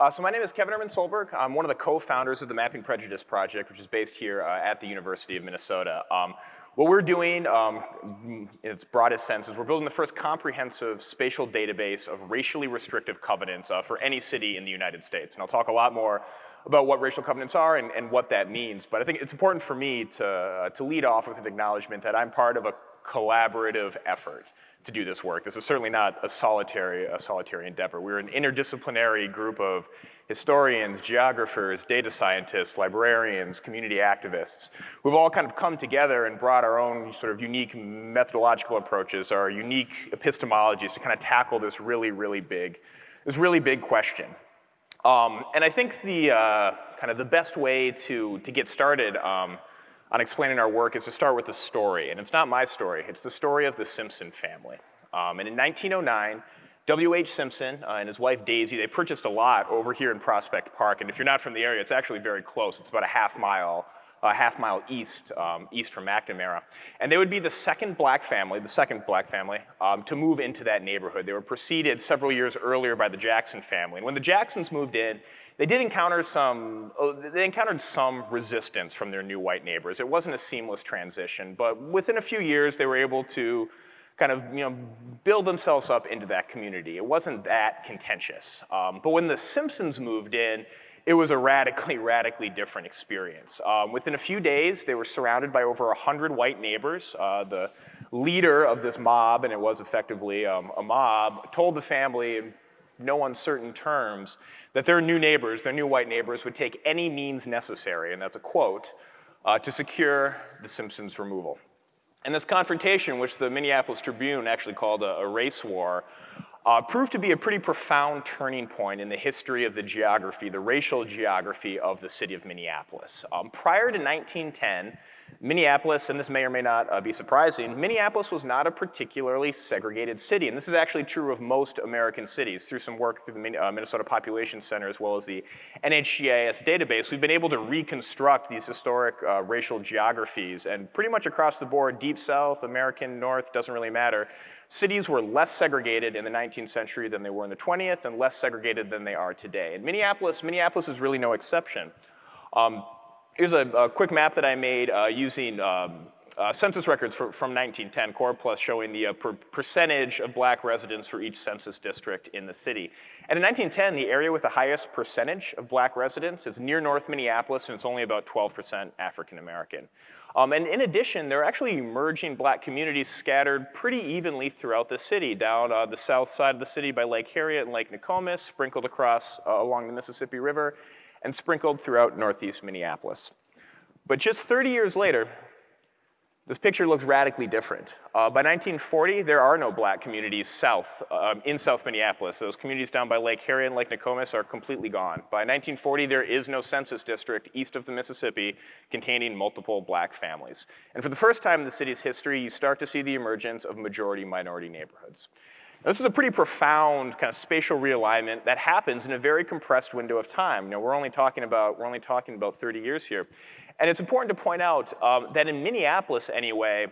Uh, so my name is Kevin Ehrman-Solberg. I'm one of the co-founders of the Mapping Prejudice Project, which is based here uh, at the University of Minnesota. Um, what we're doing, um, in its broadest sense, is we're building the first comprehensive spatial database of racially restrictive covenants uh, for any city in the United States. And I'll talk a lot more about what racial covenants are and, and what that means. But I think it's important for me to, uh, to lead off with an acknowledgement that I'm part of a collaborative effort to do this work. This is certainly not a solitary, a solitary endeavor. We're an interdisciplinary group of historians, geographers, data scientists, librarians, community activists, who've all kind of come together and brought our own sort of unique methodological approaches, our unique epistemologies to kind of tackle this really, really big, this really big question. Um, and I think the uh, kind of the best way to, to get started um, on explaining our work is to start with a story. And it's not my story, it's the story of the Simpson family. Um, and in 1909, W.H. Simpson uh, and his wife Daisy, they purchased a lot over here in Prospect Park. And if you're not from the area, it's actually very close. It's about a half mile, a half mile east, um, east from McNamara. And they would be the second black family, the second black family, um, to move into that neighborhood. They were preceded several years earlier by the Jackson family. And when the Jacksons moved in, they did encounter some, oh, they encountered some resistance from their new white neighbors. It wasn't a seamless transition, but within a few years, they were able to kind of you know, build themselves up into that community. It wasn't that contentious. Um, but when the Simpsons moved in, it was a radically, radically different experience. Um, within a few days, they were surrounded by over 100 white neighbors. Uh, the leader of this mob, and it was effectively um, a mob, told the family no uncertain terms that their new neighbors, their new white neighbors, would take any means necessary, and that's a quote, uh, to secure the Simpsons' removal. And this confrontation, which the Minneapolis Tribune actually called a, a race war, uh, proved to be a pretty profound turning point in the history of the geography, the racial geography of the city of Minneapolis. Um, prior to 1910, Minneapolis, and this may or may not uh, be surprising, Minneapolis was not a particularly segregated city, and this is actually true of most American cities. Through some work through the uh, Minnesota Population Center as well as the NHGIS database, we've been able to reconstruct these historic uh, racial geographies, and pretty much across the board, deep south, American north, doesn't really matter, cities were less segregated in the 19th century than they were in the 20th, and less segregated than they are today. And Minneapolis, Minneapolis is really no exception. Um, Here's a, a, quick map that I made uh, using um, uh, census records for, from 1910, Core Plus showing the uh, per percentage of black residents for each census district in the city. And in 1910, the area with the highest percentage of black residents is near North Minneapolis, and it's only about 12% African American. Um, and in addition, there are actually emerging black communities scattered pretty evenly throughout the city, down uh, the south side of the city by Lake Harriet and Lake Nokomis, sprinkled across uh, along the Mississippi River, and sprinkled throughout northeast Minneapolis. But just 30 years later, this picture looks radically different. Uh, by 1940, there are no black communities south, um, in South Minneapolis. Those communities down by Lake Harriet and Lake Nokomis are completely gone. By 1940, there is no census district east of the Mississippi containing multiple black families. And for the first time in the city's history, you start to see the emergence of majority-minority neighborhoods. This is a pretty profound kind of spatial realignment that happens in a very compressed window of time. You know, we're only talking about, we're only talking about 30 years here. And it's important to point out um, that in Minneapolis anyway,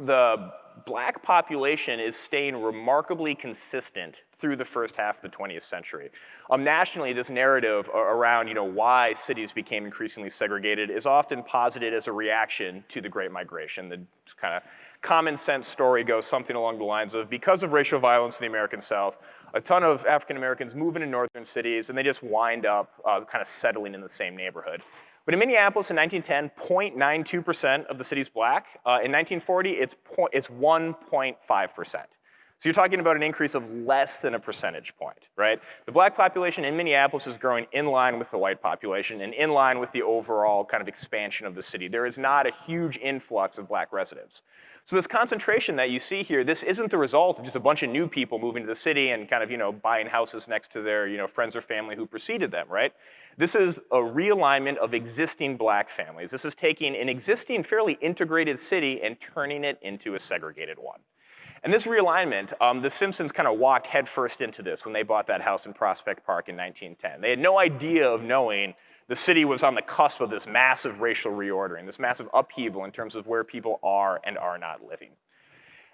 the black population is staying remarkably consistent through the first half of the 20th century. Um, nationally, this narrative around you know, why cities became increasingly segregated is often posited as a reaction to the Great Migration. The kind of common sense story goes something along the lines of because of racial violence in the American South, a ton of African Americans move into northern cities and they just wind up uh, kind of settling in the same neighborhood. But in Minneapolis in 1910, 0.92% of the city's black. Uh, in 1940, it's, it's 1.5%. So you're talking about an increase of less than a percentage point, right? The black population in Minneapolis is growing in line with the white population and in line with the overall kind of expansion of the city. There is not a huge influx of black residents. So this concentration that you see here, this isn't the result of just a bunch of new people moving to the city and kind of, you know, buying houses next to their, you know, friends or family who preceded them, right? This is a realignment of existing black families. This is taking an existing fairly integrated city and turning it into a segregated one. And this realignment, um, the Simpsons kind of walked headfirst into this when they bought that house in Prospect Park in 1910. They had no idea of knowing the city was on the cusp of this massive racial reordering, this massive upheaval in terms of where people are and are not living.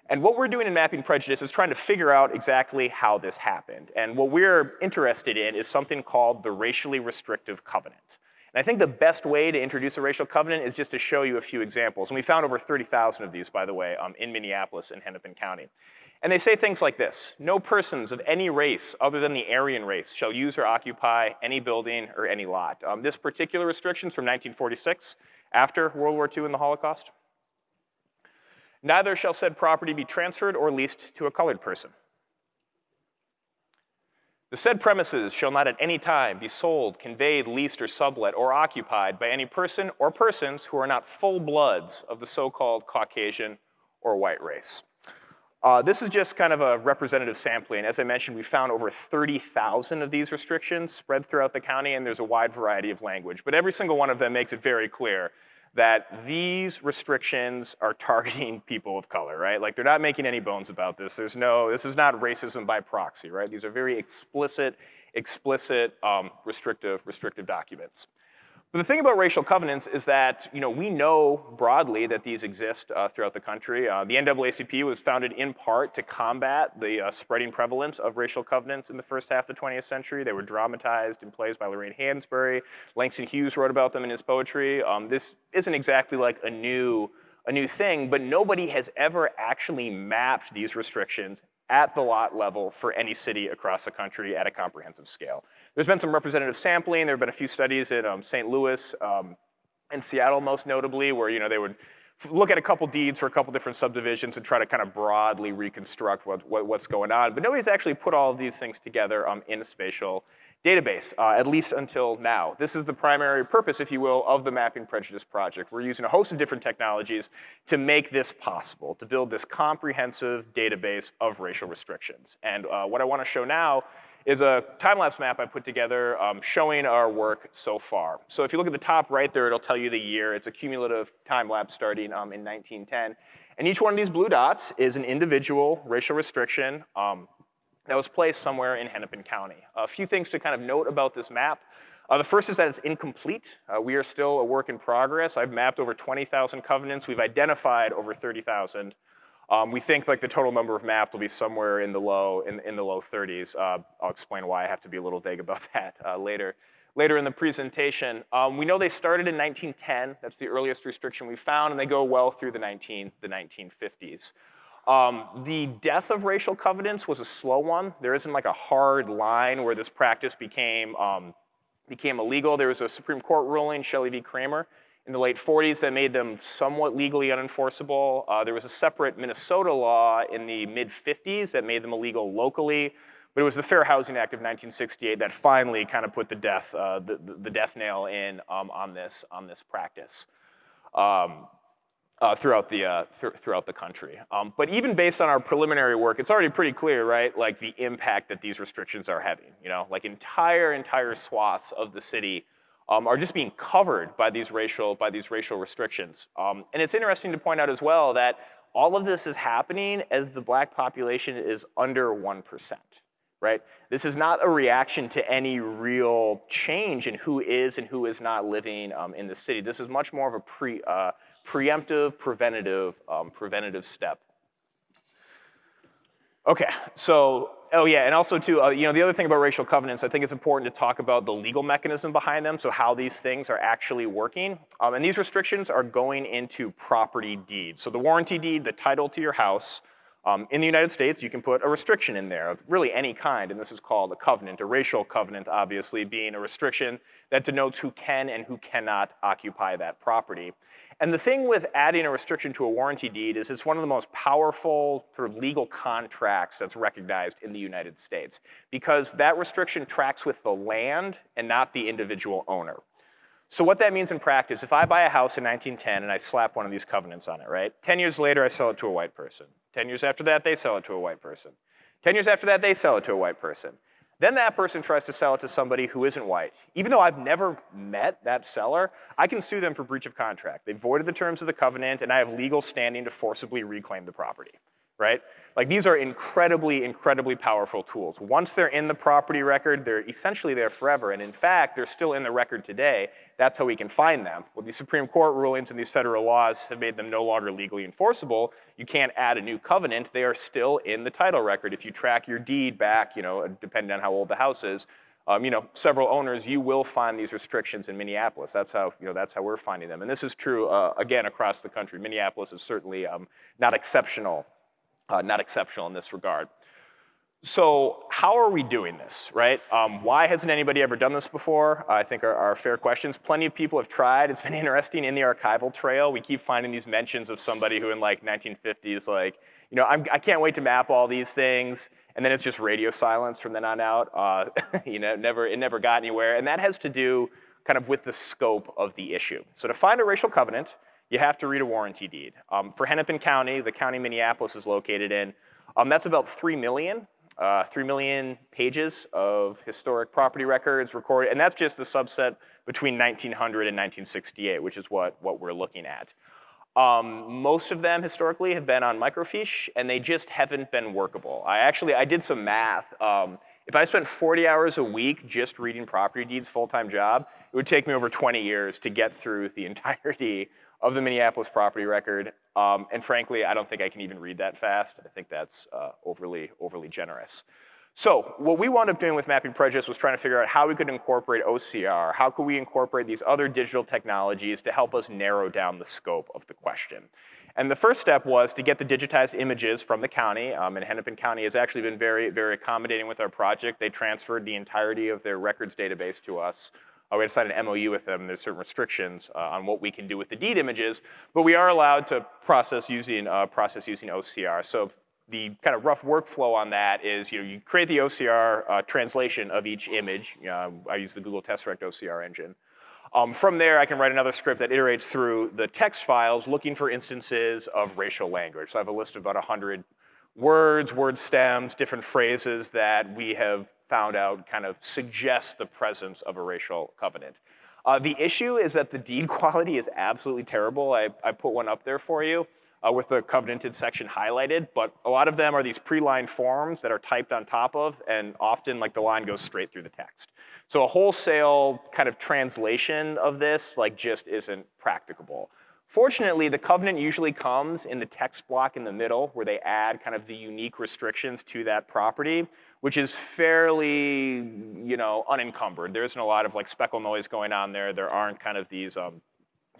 And what we're doing in Mapping Prejudice is trying to figure out exactly how this happened. And what we're interested in is something called the racially restrictive covenant. And I think the best way to introduce a racial covenant is just to show you a few examples. And we found over 30,000 of these, by the way, um, in Minneapolis and Hennepin County. And they say things like this, no persons of any race other than the Aryan race shall use or occupy any building or any lot. Um, this particular restriction is from 1946, after World War II and the Holocaust. Neither shall said property be transferred or leased to a colored person. The said premises shall not at any time be sold, conveyed, leased, or sublet, or occupied by any person or persons who are not full bloods of the so-called Caucasian or white race. Uh, this is just kind of a representative sampling. As I mentioned, we found over 30,000 of these restrictions spread throughout the county, and there's a wide variety of language. But every single one of them makes it very clear that these restrictions are targeting people of color, right? Like they're not making any bones about this. There's no, this is not racism by proxy, right? These are very explicit, explicit um, restrictive, restrictive documents. But the thing about racial covenants is that you know, we know broadly that these exist uh, throughout the country. Uh, the NAACP was founded in part to combat the uh, spreading prevalence of racial covenants in the first half of the 20th century. They were dramatized in plays by Lorraine Hansberry. Langston Hughes wrote about them in his poetry. Um, this isn't exactly like a new, a new thing, but nobody has ever actually mapped these restrictions at the lot level for any city across the country at a comprehensive scale. There's been some representative sampling. There have been a few studies in um, St. Louis um, and Seattle most notably where you know, they would look at a couple deeds for a couple different subdivisions and try to kind of broadly reconstruct what, what, what's going on. But nobody's actually put all of these things together um, in a spatial database, uh, at least until now. This is the primary purpose, if you will, of the Mapping Prejudice Project. We're using a host of different technologies to make this possible, to build this comprehensive database of racial restrictions. And uh, what I wanna show now is a time-lapse map I put together um, showing our work so far. So if you look at the top right there, it'll tell you the year. It's a cumulative time-lapse starting um, in 1910. And each one of these blue dots is an individual racial restriction um, that was placed somewhere in Hennepin County. A few things to kind of note about this map. Uh, the first is that it's incomplete. Uh, we are still a work in progress. I've mapped over 20,000 covenants. We've identified over 30,000. Um, we think like the total number of maps will be somewhere in the low, in, in the low 30s. Uh, I'll explain why I have to be a little vague about that uh, later. Later in the presentation, um, we know they started in 1910. That's the earliest restriction we found, and they go well through the, 19, the 1950s. Um, the death of racial covenants was a slow one. There isn't like a hard line where this practice became, um, became illegal. There was a Supreme Court ruling, Shelley v. Kraemer, in the late 40s that made them somewhat legally unenforceable. Uh, there was a separate Minnesota law in the mid 50s that made them illegal locally. But it was the Fair Housing Act of 1968 that finally kind of put the death, uh, the, the, death nail in um, on, this, on this practice. Um, uh, throughout the uh, th throughout the country. Um, but even based on our preliminary work, it's already pretty clear, right? Like the impact that these restrictions are having. You know, like entire entire swaths of the city um, are just being covered by these racial, by these racial restrictions. Um, and it's interesting to point out as well that all of this is happening as the black population is under 1%, right? This is not a reaction to any real change in who is and who is not living um, in the city. This is much more of a pre, uh, preemptive, preventative, um, preventative step. Okay, so Oh yeah, and also too, uh, you know, the other thing about racial covenants, I think it's important to talk about the legal mechanism behind them, so how these things are actually working. Um, and these restrictions are going into property deeds. So the warranty deed, the title to your house, um, in the United States, you can put a restriction in there of really any kind, and this is called a covenant, a racial covenant, obviously, being a restriction that denotes who can and who cannot occupy that property. And the thing with adding a restriction to a warranty deed is it's one of the most powerful sort of legal contracts that's recognized in the United States because that restriction tracks with the land and not the individual owner. So what that means in practice, if I buy a house in 1910 and I slap one of these covenants on it, right? 10 years later, I sell it to a white person. 10 years after that, they sell it to a white person. 10 years after that, they sell it to a white person. Then that person tries to sell it to somebody who isn't white. Even though I've never met that seller, I can sue them for breach of contract. They voided the terms of the covenant and I have legal standing to forcibly reclaim the property, right? Like these are incredibly, incredibly powerful tools. Once they're in the property record, they're essentially there forever. And in fact, they're still in the record today. That's how we can find them. Well, these Supreme Court rulings and these federal laws have made them no longer legally enforceable. You can't add a new covenant. They are still in the title record. If you track your deed back, you know, depending on how old the house is, um, you know, several owners, you will find these restrictions in Minneapolis. That's how, you know, that's how we're finding them. And this is true, uh, again, across the country. Minneapolis is certainly um, not exceptional uh, not exceptional in this regard. So how are we doing this, right? Um, why hasn't anybody ever done this before? I think are, are, fair questions. Plenty of people have tried. It's been interesting in the archival trail. We keep finding these mentions of somebody who in like 1950s, like, you know, I'm, I can not wait to map all these things, and then it's just radio silence from then on out. Uh, you know, never, it never got anywhere, and that has to do kind of with the scope of the issue. So to find a racial covenant, you have to read a warranty deed. Um, for Hennepin County, the county Minneapolis is located in, um, that's about 3 million, uh, 3 million pages of historic property records recorded, and that's just a subset between 1900 and 1968, which is what, what we're looking at. Um, most of them historically have been on microfiche, and they just haven't been workable. I actually, I did some math. Um, if I spent 40 hours a week just reading property deeds full-time job, it would take me over 20 years to get through the entirety of the Minneapolis property record. Um, and frankly, I don't think I can even read that fast. I think that's uh, overly, overly generous. So what we wound up doing with Mapping Prejudice was trying to figure out how we could incorporate OCR, how could we incorporate these other digital technologies to help us narrow down the scope of the question. And the first step was to get the digitized images from the county, um, and Hennepin County has actually been very, very accommodating with our project. They transferred the entirety of their records database to us uh, we had to sign an MOU with them. There's certain restrictions uh, on what we can do with the deed images, but we are allowed to process using, uh, process using OCR. So the kind of rough workflow on that is you, know, you create the OCR uh, translation of each image. I use the Google Tesseract OCR engine. Um, from there, I can write another script that iterates through the text files looking for instances of racial language. So I have a list of about 100 words, word stems, different phrases that we have found out kind of suggest the presence of a racial covenant. Uh, the issue is that the deed quality is absolutely terrible. I, I put one up there for you uh, with the covenanted section highlighted, but a lot of them are these pre-lined forms that are typed on top of, and often like the line goes straight through the text. So a wholesale kind of translation of this like just isn't practicable. Fortunately, the covenant usually comes in the text block in the middle where they add kind of the unique restrictions to that property, which is fairly, you know, unencumbered. There isn't a lot of like speckle noise going on there. There aren't kind of these um,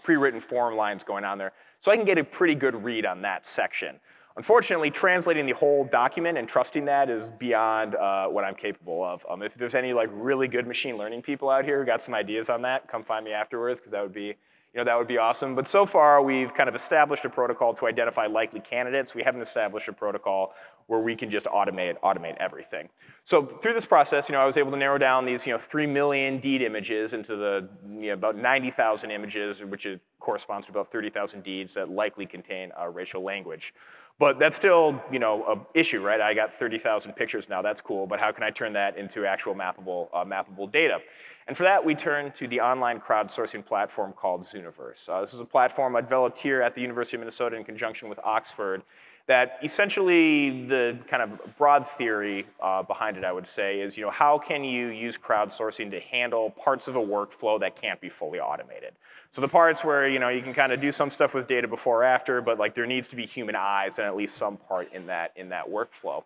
pre-written form lines going on there. So I can get a pretty good read on that section. Unfortunately, translating the whole document and trusting that is beyond uh, what I'm capable of. Um, if there's any like really good machine learning people out here who got some ideas on that, come find me afterwards because that would be you know, that would be awesome. But so far, we've kind of established a protocol to identify likely candidates. We haven't established a protocol where we can just automate, automate everything. So through this process, you know, I was able to narrow down these, you know, 3 million deed images into the, you know, about 90,000 images, which corresponds to about 30,000 deeds that likely contain uh, racial language. But that's still, you know, an issue, right? I got 30,000 pictures now, that's cool, but how can I turn that into actual mappable, uh, mappable data? And for that, we turn to the online crowdsourcing platform called Zooniverse. Uh, this is a platform I developed here at the University of Minnesota in conjunction with Oxford that essentially the kind of broad theory uh, behind it, I would say, is you know, how can you use crowdsourcing to handle parts of a workflow that can't be fully automated? So the parts where you know you can kind of do some stuff with data before or after, but like there needs to be human eyes and at least some part in that in that workflow.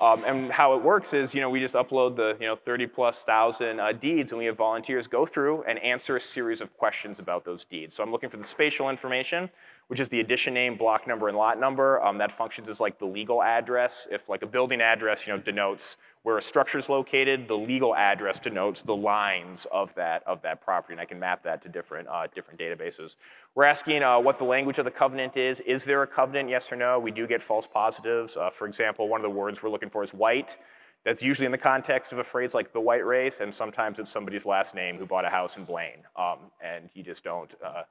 Um, and how it works is, you know, we just upload the, you know, 30 plus thousand uh, deeds and we have volunteers go through and answer a series of questions about those deeds. So I'm looking for the spatial information, which is the addition name, block number, and lot number. Um, that functions as like the legal address. If like a building address, you know, denotes where a structure is located, the legal address denotes the lines of that, of that property, and I can map that to different, uh, different databases. We're asking uh, what the language of the covenant is. Is there a covenant, yes or no? We do get false positives. Uh, for example, one of the words we're looking for is white. That's usually in the context of a phrase like the white race, and sometimes it's somebody's last name who bought a house in Blaine, um, and you just don't, uh,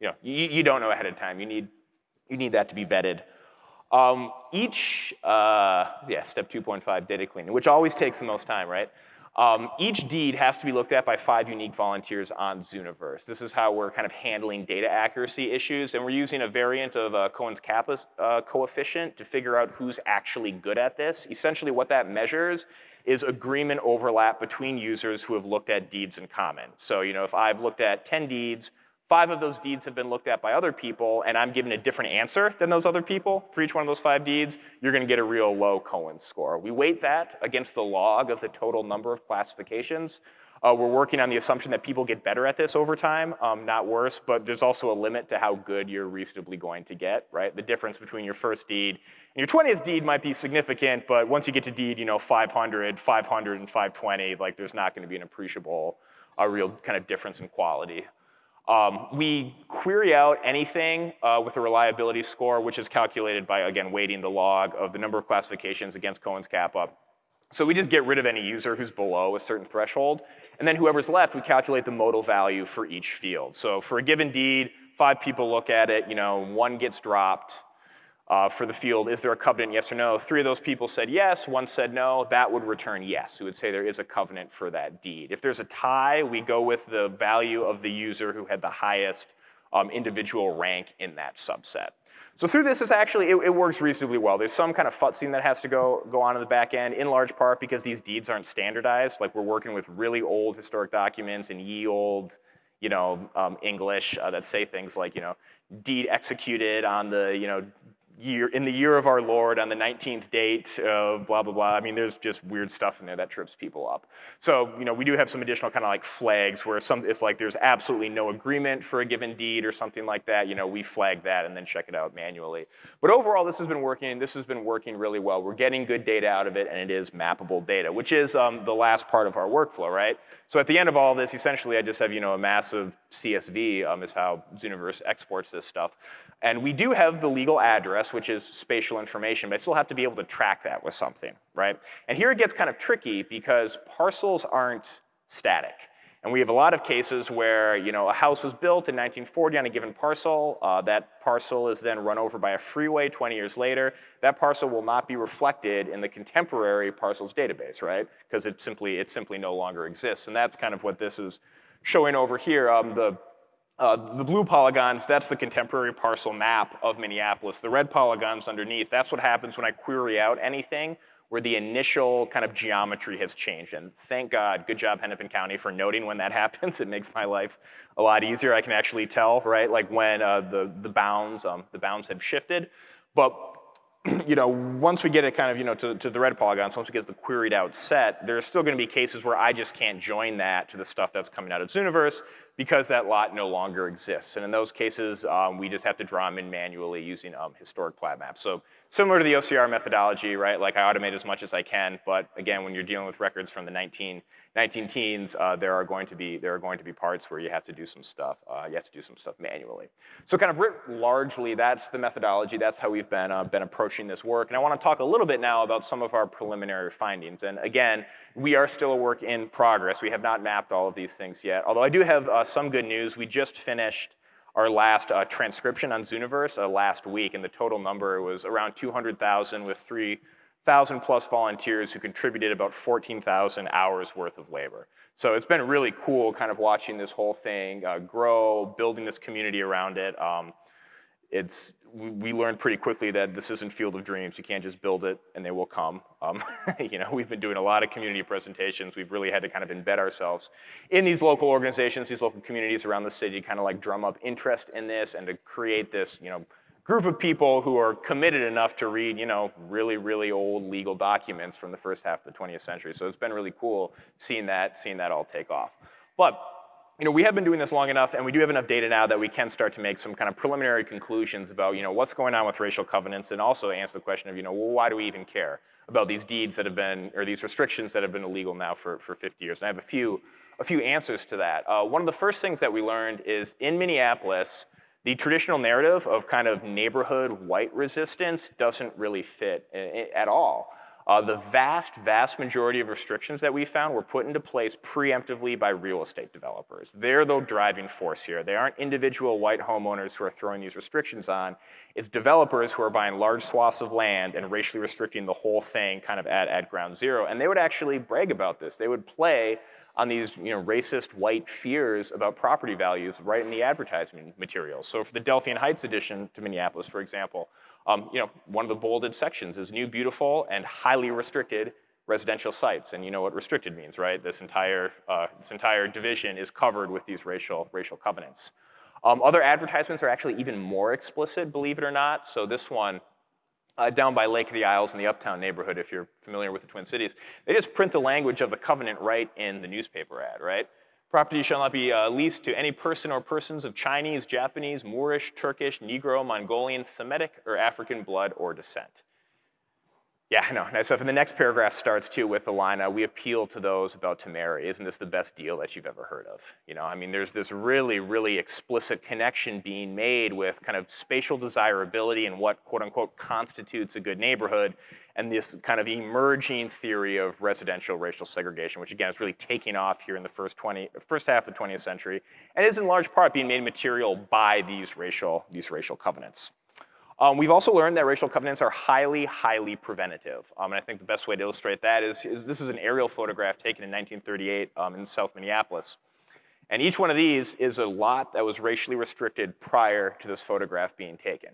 you know, you, you don't know ahead of time. You need, you need that to be vetted. Um, each, uh, yeah, step 2.5, data cleaning, which always takes the most time, right? Um, each deed has to be looked at by five unique volunteers on Zooniverse. This is how we're kind of handling data accuracy issues, and we're using a variant of uh, Cohen's kappa uh, coefficient to figure out who's actually good at this. Essentially what that measures is agreement overlap between users who have looked at deeds in common. So you know, if I've looked at 10 deeds, five of those deeds have been looked at by other people and I'm given a different answer than those other people for each one of those five deeds, you're gonna get a real low Cohen score. We weight that against the log of the total number of classifications. Uh, we're working on the assumption that people get better at this over time, um, not worse, but there's also a limit to how good you're reasonably going to get, right? The difference between your first deed and your 20th deed might be significant, but once you get to deed, you know, 500, 500, and 520, like there's not gonna be an appreciable, a real kind of difference in quality. Um, we query out anything uh, with a reliability score, which is calculated by, again, weighting the log of the number of classifications against Cohen's kappa. So we just get rid of any user who's below a certain threshold, and then whoever's left, we calculate the modal value for each field. So for a given deed, five people look at it, you know, one gets dropped, uh, for the field, is there a covenant, yes or no? Three of those people said yes, one said no, that would return yes. We would say there is a covenant for that deed. If there's a tie, we go with the value of the user who had the highest um, individual rank in that subset. So through this, it's actually, it, it, works reasonably well. There's some kind of futzing that has to go, go on in the back end, in large part because these deeds aren't standardized. Like we're working with really old historic documents and ye old, you know, um, English uh, that say things like, you know, deed executed on the, you know, year, in the year of our Lord on the 19th date of blah, blah, blah. I mean, there's just weird stuff in there that trips people up. So, you know, we do have some additional kind of like flags where some, if like there's absolutely no agreement for a given deed or something like that, you know, we flag that and then check it out manually. But overall, this has been working, this has been working really well. We're getting good data out of it and it is mappable data, which is um, the last part of our workflow, right? So at the end of all this, essentially I just have, you know, a massive CSV um, is how Zooniverse exports this stuff. And we do have the legal address, which is spatial information, but I still have to be able to track that with something, right? And here it gets kind of tricky because parcels aren't static. And we have a lot of cases where you know, a house was built in 1940 on a given parcel. Uh, that parcel is then run over by a freeway 20 years later. That parcel will not be reflected in the contemporary parcels database, right? Because it simply, it simply no longer exists. And that's kind of what this is showing over here. Um, the uh, the blue polygons, that's the contemporary parcel map of Minneapolis. The red polygons underneath, that's what happens when I query out anything where the initial kind of geometry has changed. And thank God, good job Hennepin County for noting when that happens. It makes my life a lot easier. I can actually tell, right, like when uh, the, the bounds, um, the bounds have shifted. But you know, once we get it kind of, you know, to, to the red polygons, once we get the queried out set, there's still gonna be cases where I just can't join that to the stuff that's coming out of Zooniverse because that lot no longer exists. And in those cases, um, we just have to draw them in manually using um, historic plat maps. So similar to the OCR methodology, right? Like I automate as much as I can, but again, when you're dealing with records from the 19, 19 teens, uh, there are going to be there are going to be parts where you have to do some stuff. Uh, you have to do some stuff manually. So kind of largely, that's the methodology. That's how we've been uh, been approaching this work. And I want to talk a little bit now about some of our preliminary findings. And again, we are still a work in progress. We have not mapped all of these things yet. Although I do have uh, some good news. We just finished our last uh, transcription on Zooniverse uh, last week, and the total number was around 200,000 with 3,000 plus volunteers who contributed about 14,000 hours worth of labor. So it's been really cool kind of watching this whole thing uh, grow, building this community around it. Um, it's, we learned pretty quickly that this isn't field of dreams. You can't just build it and they will come. Um, you know, we've been doing a lot of community presentations. We've really had to kind of embed ourselves in these local organizations, these local communities around the city, kind of like drum up interest in this and to create this, you know, group of people who are committed enough to read, you know, really, really old legal documents from the first half of the 20th century. So it's been really cool seeing that, seeing that all take off. But you know, we have been doing this long enough and we do have enough data now that we can start to make some kind of preliminary conclusions about, you know, what's going on with racial covenants and also answer the question of, you know, well, why do we even care about these deeds that have been, or these restrictions that have been illegal now for, for 50 years? And I have a few, a few answers to that. Uh, one of the first things that we learned is in Minneapolis, the traditional narrative of kind of neighborhood white resistance doesn't really fit at all. Uh, the vast, vast majority of restrictions that we found were put into place preemptively by real estate developers. They're the driving force here. They aren't individual white homeowners who are throwing these restrictions on. It's developers who are buying large swaths of land and racially restricting the whole thing kind of at, at ground zero. And they would actually brag about this. They would play on these you know, racist white fears about property values right in the advertising materials. So for the Delphian Heights edition to Minneapolis, for example, um, you know, one of the bolded sections is new, beautiful, and highly restricted residential sites. And you know what restricted means, right? This entire, uh, this entire division is covered with these racial, racial covenants. Um, other advertisements are actually even more explicit, believe it or not. So this one, uh, down by Lake of the Isles in the Uptown neighborhood, if you're familiar with the Twin Cities, they just print the language of the covenant right in the newspaper ad, right? Property shall not be uh, leased to any person or persons of Chinese, Japanese, Moorish, Turkish, Negro, Mongolian, Semitic, or African blood or descent. Yeah, I know. And the next paragraph starts too with the line, uh, we appeal to those about to marry. Isn't this the best deal that you've ever heard of? You know, I mean, there's this really, really explicit connection being made with kind of spatial desirability and what quote unquote constitutes a good neighborhood and this kind of emerging theory of residential racial segregation, which again is really taking off here in the first 20, first half of the 20th century and is in large part being made material by these racial, these racial covenants. Um, we've also learned that racial covenants are highly, highly preventative. Um, and I think the best way to illustrate that is, is this is an aerial photograph taken in 1938 um, in South Minneapolis. And each one of these is a lot that was racially restricted prior to this photograph being taken.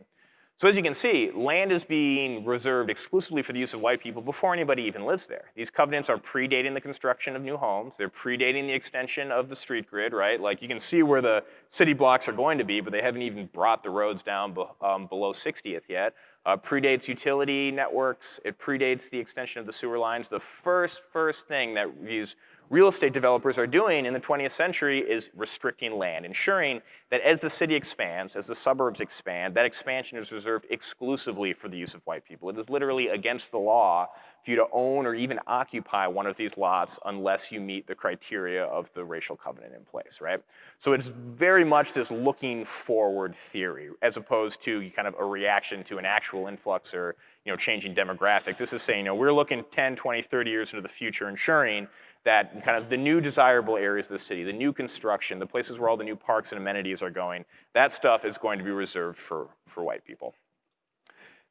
So as you can see, land is being reserved exclusively for the use of white people before anybody even lives there. These covenants are predating the construction of new homes. They're predating the extension of the street grid, right? Like you can see where the city blocks are going to be, but they haven't even brought the roads down be, um, below 60th yet. Uh, predates utility networks. It predates the extension of the sewer lines. The first, first thing that these real estate developers are doing in the 20th century is restricting land, ensuring that as the city expands, as the suburbs expand, that expansion is reserved exclusively for the use of white people. It is literally against the law for you to own or even occupy one of these lots unless you meet the criteria of the racial covenant in place, right? So it's very much this looking forward theory as opposed to kind of a reaction to an actual influx or you know, changing demographics. This is saying, you know, we're looking 10, 20, 30 years into the future, ensuring that kind of the new desirable areas of the city, the new construction, the places where all the new parks and amenities are going, that stuff is going to be reserved for, for white people.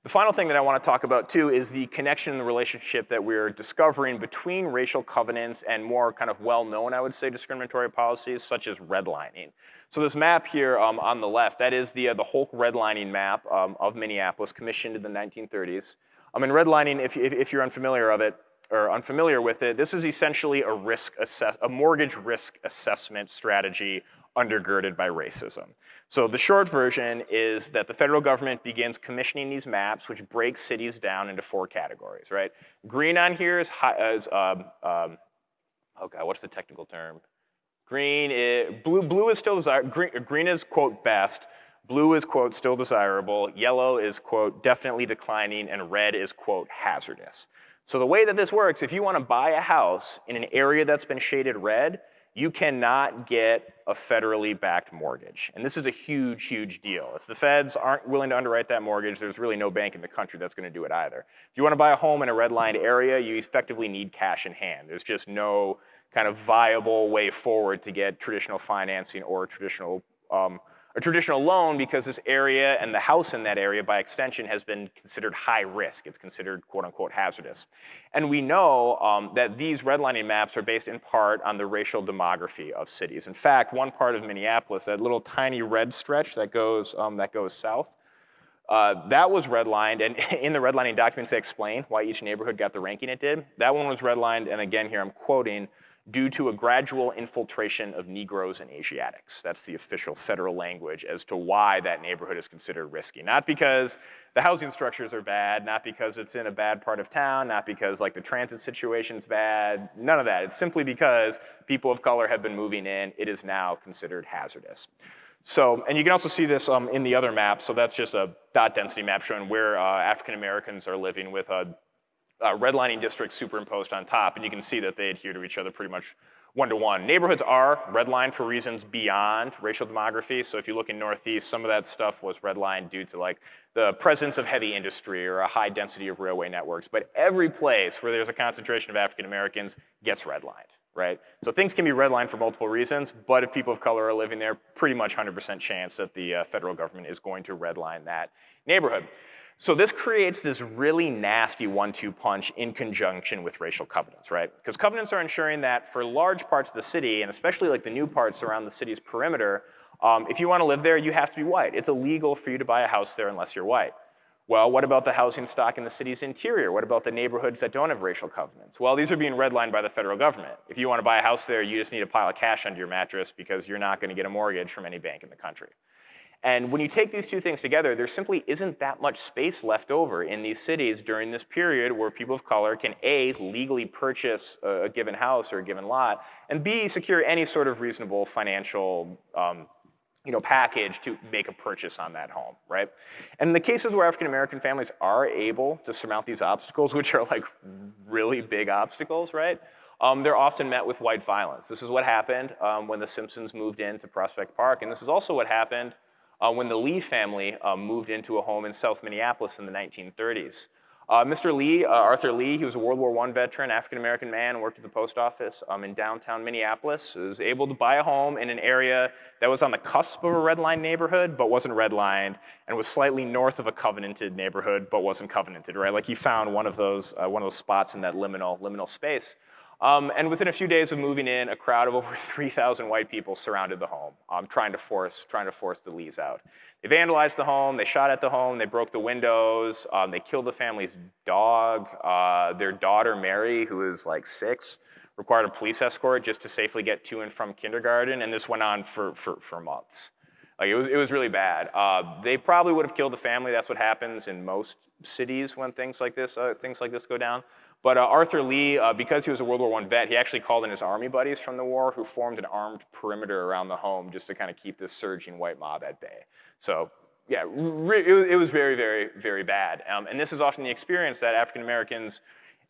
The final thing that I want to talk about too is the connection and the relationship that we're discovering between racial covenants and more kind of well-known, I would say, discriminatory policies such as redlining. So this map here um, on the left, that is the, uh, the HOLC redlining map um, of Minneapolis commissioned in the 1930s. I mean, redlining, if, if, if you're unfamiliar of it, or unfamiliar with it, this is essentially a risk assess a mortgage risk assessment strategy undergirded by racism. So the short version is that the federal government begins commissioning these maps, which break cities down into four categories, right? Green on here is, high, is um, um, oh god, what's the technical term? Green is, blue, blue is still green, green is, quote, best, blue is, quote, still desirable, yellow is, quote, definitely declining, and red is, quote, hazardous. So the way that this works, if you want to buy a house in an area that's been shaded red, you cannot get a federally backed mortgage. And this is a huge, huge deal. If the feds aren't willing to underwrite that mortgage, there's really no bank in the country that's gonna do it either. If you wanna buy a home in a redlined area, you effectively need cash in hand. There's just no kind of viable way forward to get traditional financing or traditional um, a traditional loan because this area and the house in that area by extension has been considered high risk. It's considered quote unquote hazardous. And we know um, that these redlining maps are based in part on the racial demography of cities. In fact, one part of Minneapolis, that little tiny red stretch that goes, um, that goes south, uh, that was redlined, and in the redlining documents they explain why each neighborhood got the ranking it did. That one was redlined, and again here I'm quoting, due to a gradual infiltration of Negroes and Asiatics. That's the official federal language as to why that neighborhood is considered risky. Not because the housing structures are bad, not because it's in a bad part of town, not because like the transit situation's bad, none of that. It's simply because people of color have been moving in, it is now considered hazardous. So, and you can also see this um, in the other map, so that's just a dot density map showing where uh, African Americans are living with a uh, redlining districts superimposed on top, and you can see that they adhere to each other pretty much one-to-one. Neighborhoods are redlined for reasons beyond racial demography. So if you look in Northeast, some of that stuff was redlined due to like the presence of heavy industry or a high density of railway networks. But every place where there's a concentration of African Americans gets redlined, right? So things can be redlined for multiple reasons, but if people of color are living there, pretty much 100% chance that the uh, federal government is going to redline that neighborhood. So this creates this really nasty one-two punch in conjunction with racial covenants, right? Because covenants are ensuring that for large parts of the city, and especially like the new parts around the city's perimeter, um, if you wanna live there, you have to be white. It's illegal for you to buy a house there unless you're white. Well, what about the housing stock in the city's interior? What about the neighborhoods that don't have racial covenants? Well, these are being redlined by the federal government. If you wanna buy a house there, you just need a pile of cash under your mattress because you're not gonna get a mortgage from any bank in the country. And when you take these two things together, there simply isn't that much space left over in these cities during this period where people of color can A, legally purchase a, given house or a given lot, and B, secure any sort of reasonable financial um, you know, package to make a purchase on that home, right? And in the cases where African American families are able to surmount these obstacles, which are like really big obstacles, right? Um, they're often met with white violence. This is what happened um, when the Simpsons moved into Prospect Park, and this is also what happened uh, when the Lee family uh, moved into a home in South Minneapolis in the 1930s. Uh, Mr. Lee, uh, Arthur Lee, he was a World War I veteran, African-American man, worked at the post office um, in downtown Minneapolis, was able to buy a home in an area that was on the cusp of a redline neighborhood, but wasn't redlined, and was slightly north of a covenanted neighborhood, but wasn't covenanted, right? Like he found one of those, uh, one of those spots in that liminal, liminal space. Um, and within a few days of moving in, a crowd of over 3,000 white people surrounded the home, um, trying, to force, trying to force the Lees out. They vandalized the home, they shot at the home, they broke the windows, um, they killed the family's dog. Uh, their daughter, Mary, who was like six, required a police escort just to safely get to and from kindergarten, and this went on for, for, for months. Like it was, it was really bad. Uh, they probably would have killed the family. That's what happens in most cities when things like this, uh, things like this go down. But uh, Arthur Lee, uh, because he was a World War I vet, he actually called in his army buddies from the war who formed an armed perimeter around the home just to kind of keep this surging white mob at bay. So yeah, it was very, very, very bad. Um, and this is often the experience that African Americans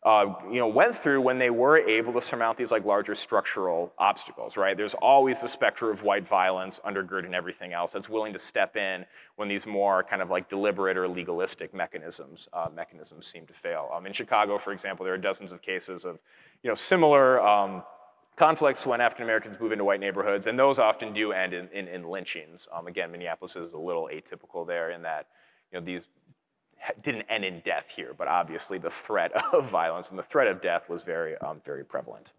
uh, you know, went through when they were able to surmount these like larger structural obstacles, right? There's always the specter of white violence undergirding everything else that's willing to step in when these more kind of like deliberate or legalistic mechanisms uh, mechanisms seem to fail. Um, in Chicago, for example, there are dozens of cases of you know similar um, conflicts when African Americans move into white neighborhoods, and those often do end in, in, in lynchings. Um, again, Minneapolis is a little atypical there in that you know these didn't end in death here, but obviously the threat of violence and the threat of death was very, um, very prevalent.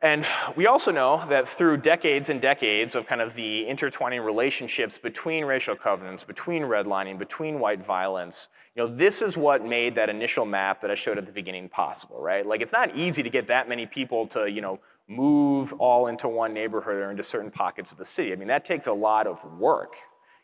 And we also know that through decades and decades of kind of the intertwining relationships between racial covenants, between redlining, between white violence, you know, this is what made that initial map that I showed at the beginning possible, right? Like it's not easy to get that many people to, you know, move all into one neighborhood or into certain pockets of the city. I mean, that takes a lot of work,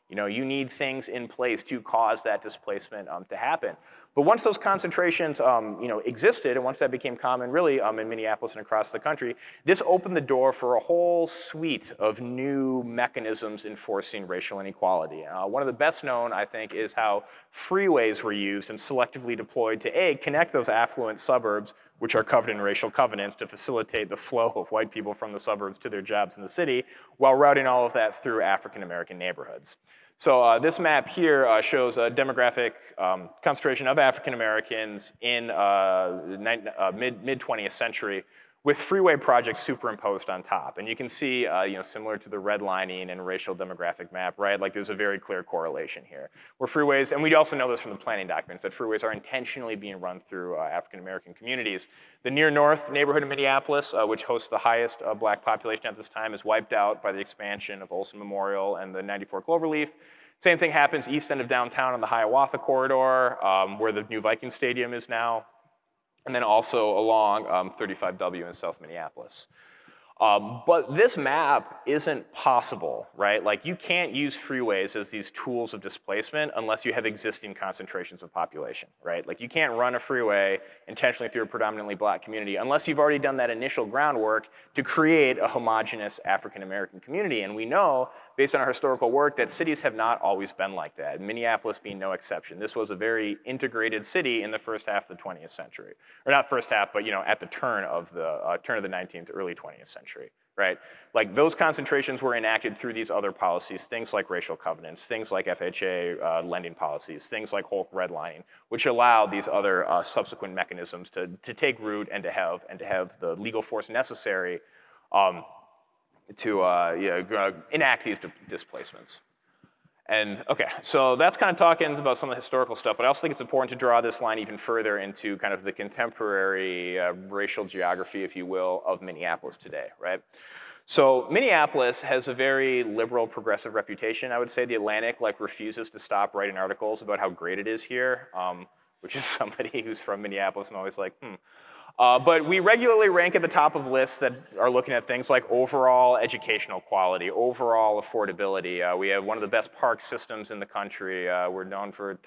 you know, you need things in place to cause that displacement um, to happen. But once those concentrations, um, you know, existed, and once that became common, really, um, in Minneapolis and across the country, this opened the door for a whole suite of new mechanisms enforcing racial inequality. Uh, one of the best known, I think, is how freeways were used and selectively deployed to a connect those affluent suburbs, which are covered in racial covenants, to facilitate the flow of white people from the suburbs to their jobs in the city, while routing all of that through African American neighborhoods. So uh, this map here uh, shows a demographic um, concentration of African Americans in uh, uh mid, mid 20th century with freeway projects superimposed on top. And you can see, uh, you know, similar to the redlining and racial demographic map, right? Like there's a very clear correlation here. Where freeways, and we also know this from the planning documents, that freeways are intentionally being run through uh, African-American communities. The near north neighborhood of Minneapolis, uh, which hosts the highest uh, black population at this time, is wiped out by the expansion of Olson Memorial and the 94 Cloverleaf. Same thing happens east end of downtown on the Hiawatha corridor, um, where the new Viking Stadium is now and then also along um, 35W in South Minneapolis. Um, but this map isn't possible, right? Like you can't use freeways as these tools of displacement unless you have existing concentrations of population, right? Like you can't run a freeway intentionally through a predominantly black community unless you've already done that initial groundwork to create a homogenous African-American community. And we know, based on our historical work, that cities have not always been like that, Minneapolis being no exception. This was a very integrated city in the first half of the 20th century. Or not first half, but you know, at the turn of the, uh, turn of the 19th, early 20th century right? Like those concentrations were enacted through these other policies, things like racial covenants, things like FHA uh, lending policies, things like HOLC redlining, which allowed these other uh, subsequent mechanisms to, to take root and to have, and to have the legal force necessary um, to uh, yeah, enact these displacements. And okay, so that's kind of talking about some of the historical stuff, but I also think it's important to draw this line even further into kind of the contemporary uh, racial geography, if you will, of Minneapolis today, right? So Minneapolis has a very liberal, progressive reputation. I would say the Atlantic like refuses to stop writing articles about how great it is here, um, which is somebody who's from Minneapolis and always like, hmm, uh, but we regularly rank at the top of lists that are looking at things like overall educational quality, overall affordability. Uh, we have one of the best park systems in the country. Uh, we're known for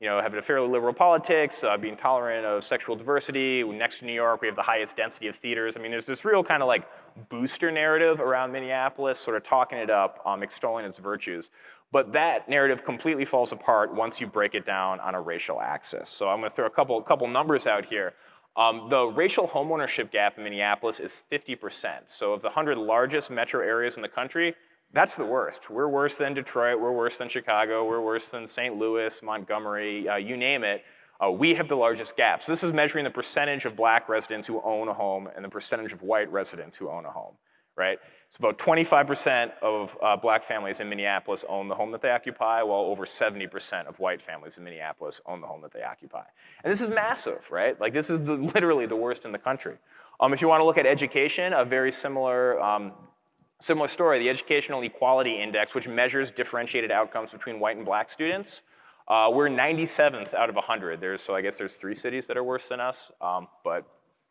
you know, having a fairly liberal politics, uh, being tolerant of sexual diversity. Next to New York, we have the highest density of theaters. I mean, there's this real kind of like booster narrative around Minneapolis, sort of talking it up, um, extolling its virtues. But that narrative completely falls apart once you break it down on a racial axis. So I'm gonna throw a couple, couple numbers out here. Um, the racial homeownership gap in Minneapolis is 50%. So of the 100 largest metro areas in the country, that's the worst. We're worse than Detroit, we're worse than Chicago, we're worse than St. Louis, Montgomery, uh, you name it. Uh, we have the largest gap. So this is measuring the percentage of black residents who own a home and the percentage of white residents who own a home, right? So about 25% of uh, black families in Minneapolis own the home that they occupy, while over 70% of white families in Minneapolis own the home that they occupy. And this is massive, right? Like this is the, literally the worst in the country. Um, if you want to look at education, a very similar, um, similar story, the Educational Equality Index, which measures differentiated outcomes between white and black students. Uh, we're 97th out of 100. There's, so I guess there's three cities that are worse than us, um, but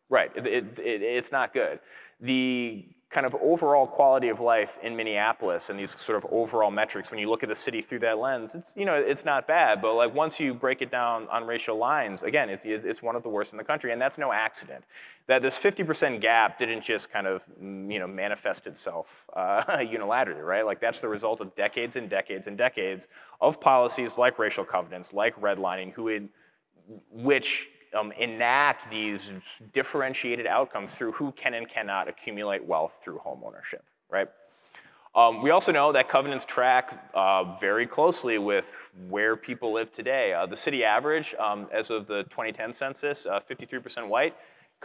right, it, it, it, it's not good. The kind of overall quality of life in Minneapolis and these sort of overall metrics, when you look at the city through that lens, it's, you know, it's not bad, but like once you break it down on racial lines, again, it's, it's one of the worst in the country, and that's no accident. That this 50% gap didn't just kind of, mm, you know, manifest itself uh, unilaterally, right? Like that's the result of decades and decades and decades of policies like racial covenants, like redlining, who had, which um, enact these differentiated outcomes through who can and cannot accumulate wealth through home ownership, right? Um, we also know that covenants track uh, very closely with where people live today. Uh, the city average, um, as of the 2010 census, 53% uh, white,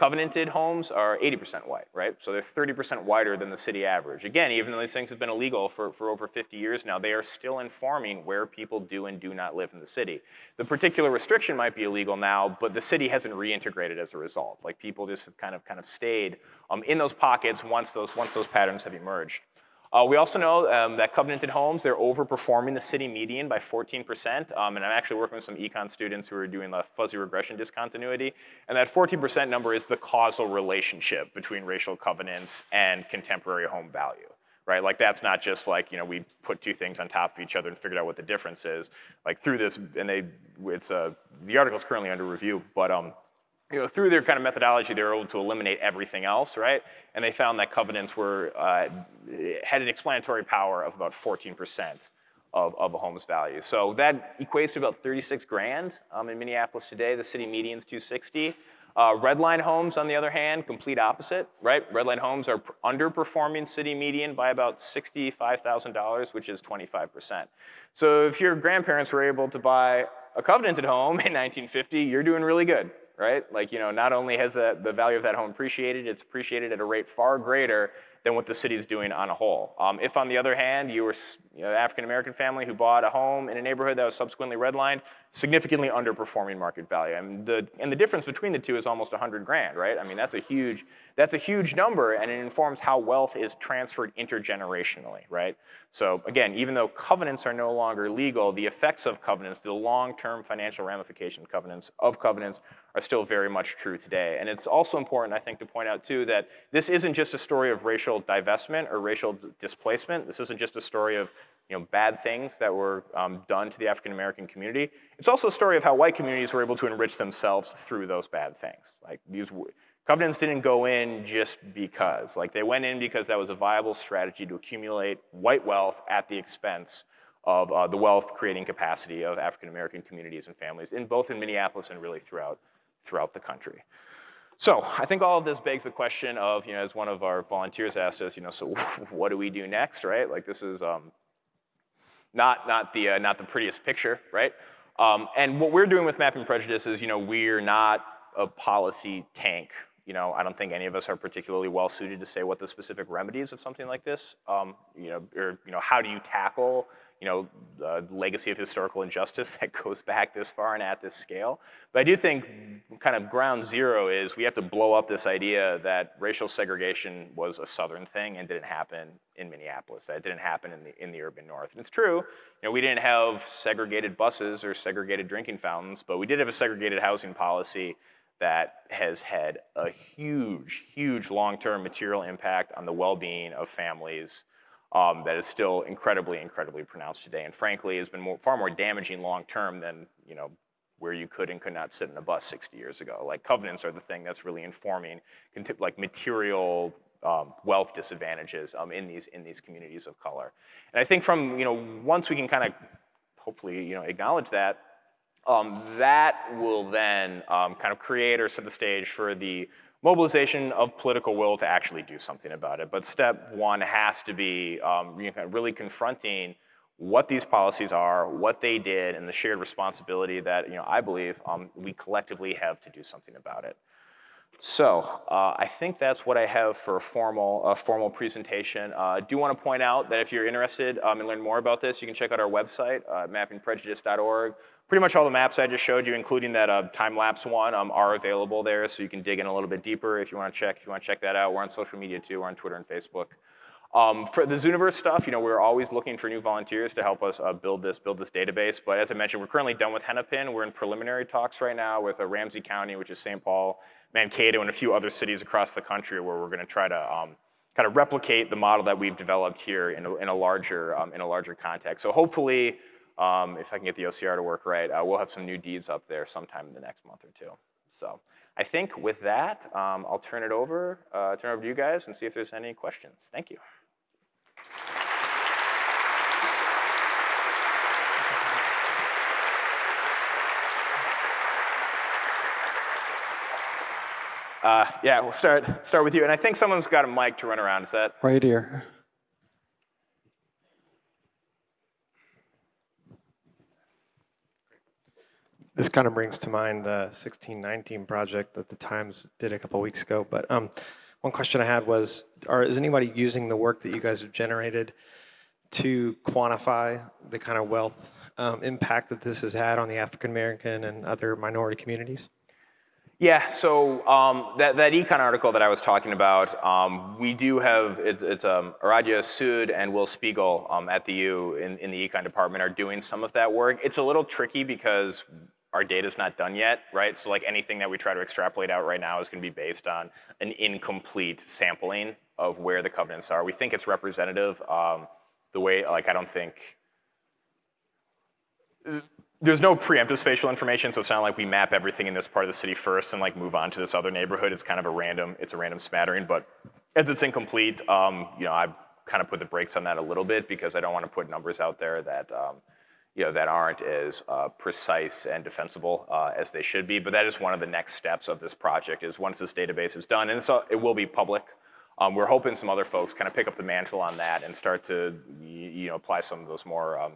Covenanted homes are 80% white, right? So they're 30% whiter than the city average. Again, even though these things have been illegal for, for over 50 years now, they are still informing where people do and do not live in the city. The particular restriction might be illegal now, but the city hasn't reintegrated as a result. Like people just have kind of, kind of stayed um, in those pockets once those, once those patterns have emerged. Uh, we also know um, that covenanted homes, they're overperforming the city median by 14%, um, and I'm actually working with some econ students who are doing the fuzzy regression discontinuity, and that 14% number is the causal relationship between racial covenants and contemporary home value right? Like that's not just like, you know, we put two things on top of each other and figured out what the difference is. Like through this, and they, it's, uh, the article is currently under review, but um, you know, through their kind of methodology, they were able to eliminate everything else, right? And they found that covenants were, uh, had an explanatory power of about 14% of, of a home's value. So that equates to about 36 grand um, in Minneapolis today. The city median's 260. Uh, redline homes, on the other hand, complete opposite, right? Redline homes are underperforming city median by about $65,000, which is 25%. So if your grandparents were able to buy a covenanted home in 1950, you're doing really good, right? Like, you know, not only has the, the value of that home appreciated, it's appreciated at a rate far greater than what the city is doing on a whole. Um, if, on the other hand, you were you know, an African-American family who bought a home in a neighborhood that was subsequently redlined, significantly underperforming market value. And the, and the difference between the two is almost 100 grand, right? I mean, that's a huge, that's a huge number and it informs how wealth is transferred intergenerationally, right? So again, even though covenants are no longer legal, the effects of covenants, the long-term financial ramification covenants of covenants are still very much true today. And it's also important, I think, to point out too that this isn't just a story of racial divestment or racial displacement. This isn't just a story of you know, bad things that were um, done to the African American community. It's also a story of how white communities were able to enrich themselves through those bad things. Like these covenants didn't go in just because. Like they went in because that was a viable strategy to accumulate white wealth at the expense of uh, the wealth creating capacity of African American communities and families in both in Minneapolis and really throughout, throughout the country. So I think all of this begs the question of, you know, as one of our volunteers asked us, you know, so what do we do next, right? Like this is um, not, not, the, uh, not the prettiest picture, right? Um, and what we're doing with Mapping Prejudice is, you know, we're not a policy tank. You know, I don't think any of us are particularly well suited to say what the specific remedies of something like this, um, you know, or, you know, how do you tackle you know, the legacy of historical injustice that goes back this far and at this scale. But I do think kind of ground zero is we have to blow up this idea that racial segregation was a southern thing and didn't happen in Minneapolis, that it didn't happen in the, in the urban north. And it's true, you know, we didn't have segregated buses or segregated drinking fountains, but we did have a segregated housing policy that has had a huge, huge long-term material impact on the well-being of families um, that is still incredibly, incredibly pronounced today. And frankly, has been more, far more damaging long term than you know where you could and could not sit in a bus 60 years ago. Like covenants are the thing that's really informing like material um, wealth disadvantages um, in these in these communities of color. And I think from you know once we can kind of hopefully you know acknowledge that, um, that will then um, kind of create or set the stage for the mobilization of political will to actually do something about it. But step one has to be um, really confronting what these policies are, what they did, and the shared responsibility that you know, I believe um, we collectively have to do something about it. So uh, I think that's what I have for a formal, a formal presentation. Uh, I do want to point out that if you're interested um, in learning more about this, you can check out our website, uh, mappingprejudice.org. Pretty much all the maps I just showed you, including that uh, time-lapse one, um, are available there, so you can dig in a little bit deeper if you want to check. If you want to check that out, we're on social media too. We're on Twitter and Facebook. Um, for the Zooniverse stuff, you know, we're always looking for new volunteers to help us uh, build this build this database. But as I mentioned, we're currently done with Hennepin. We're in preliminary talks right now with uh, Ramsey County, which is St. Paul, Mankato, and a few other cities across the country where we're going to try to um, kind of replicate the model that we've developed here in a, in a larger um, in a larger context. So hopefully, um, if I can get the OCR to work right, uh, we'll have some new deeds up there sometime in the next month or two. So I think with that, um, I'll turn it over, uh, turn it over to you guys and see if there's any questions. Thank you. Uh, yeah, we'll start, start with you. And I think someone's got a mic to run around. Is that? Right here. This kind of brings to mind the 1619 project that the Times did a couple weeks ago. But um, one question I had was, are, is anybody using the work that you guys have generated to quantify the kind of wealth um, impact that this has had on the African American and other minority communities? Yeah, so um, that, that econ article that I was talking about, um, we do have, it's, it's um, Aradhya Sood and Will Spiegel um, at the U in, in the econ department are doing some of that work. It's a little tricky because our data's not done yet, right? So like anything that we try to extrapolate out right now is gonna be based on an incomplete sampling of where the covenants are. We think it's representative. Um, the way, like I don't think, there's no preemptive spatial information, so it's not like we map everything in this part of the city first and like move on to this other neighborhood. It's kind of a random, it's a random smattering, but as it's incomplete, um, you know, I've kind of put the brakes on that a little bit because I don't want to put numbers out there that, um, you know, that aren't as uh, precise and defensible uh, as they should be. But that is one of the next steps of this project is once this database is done, and so it will be public, um, we're hoping some other folks kind of pick up the mantle on that and start to, you know, apply some of those more, um,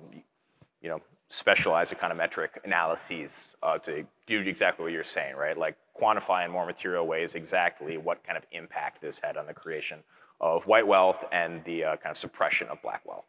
you know, specialized econometric analyses uh, to do exactly what you're saying, right? Like quantify in more material ways exactly what kind of impact this had on the creation of white wealth and the uh, kind of suppression of black wealth.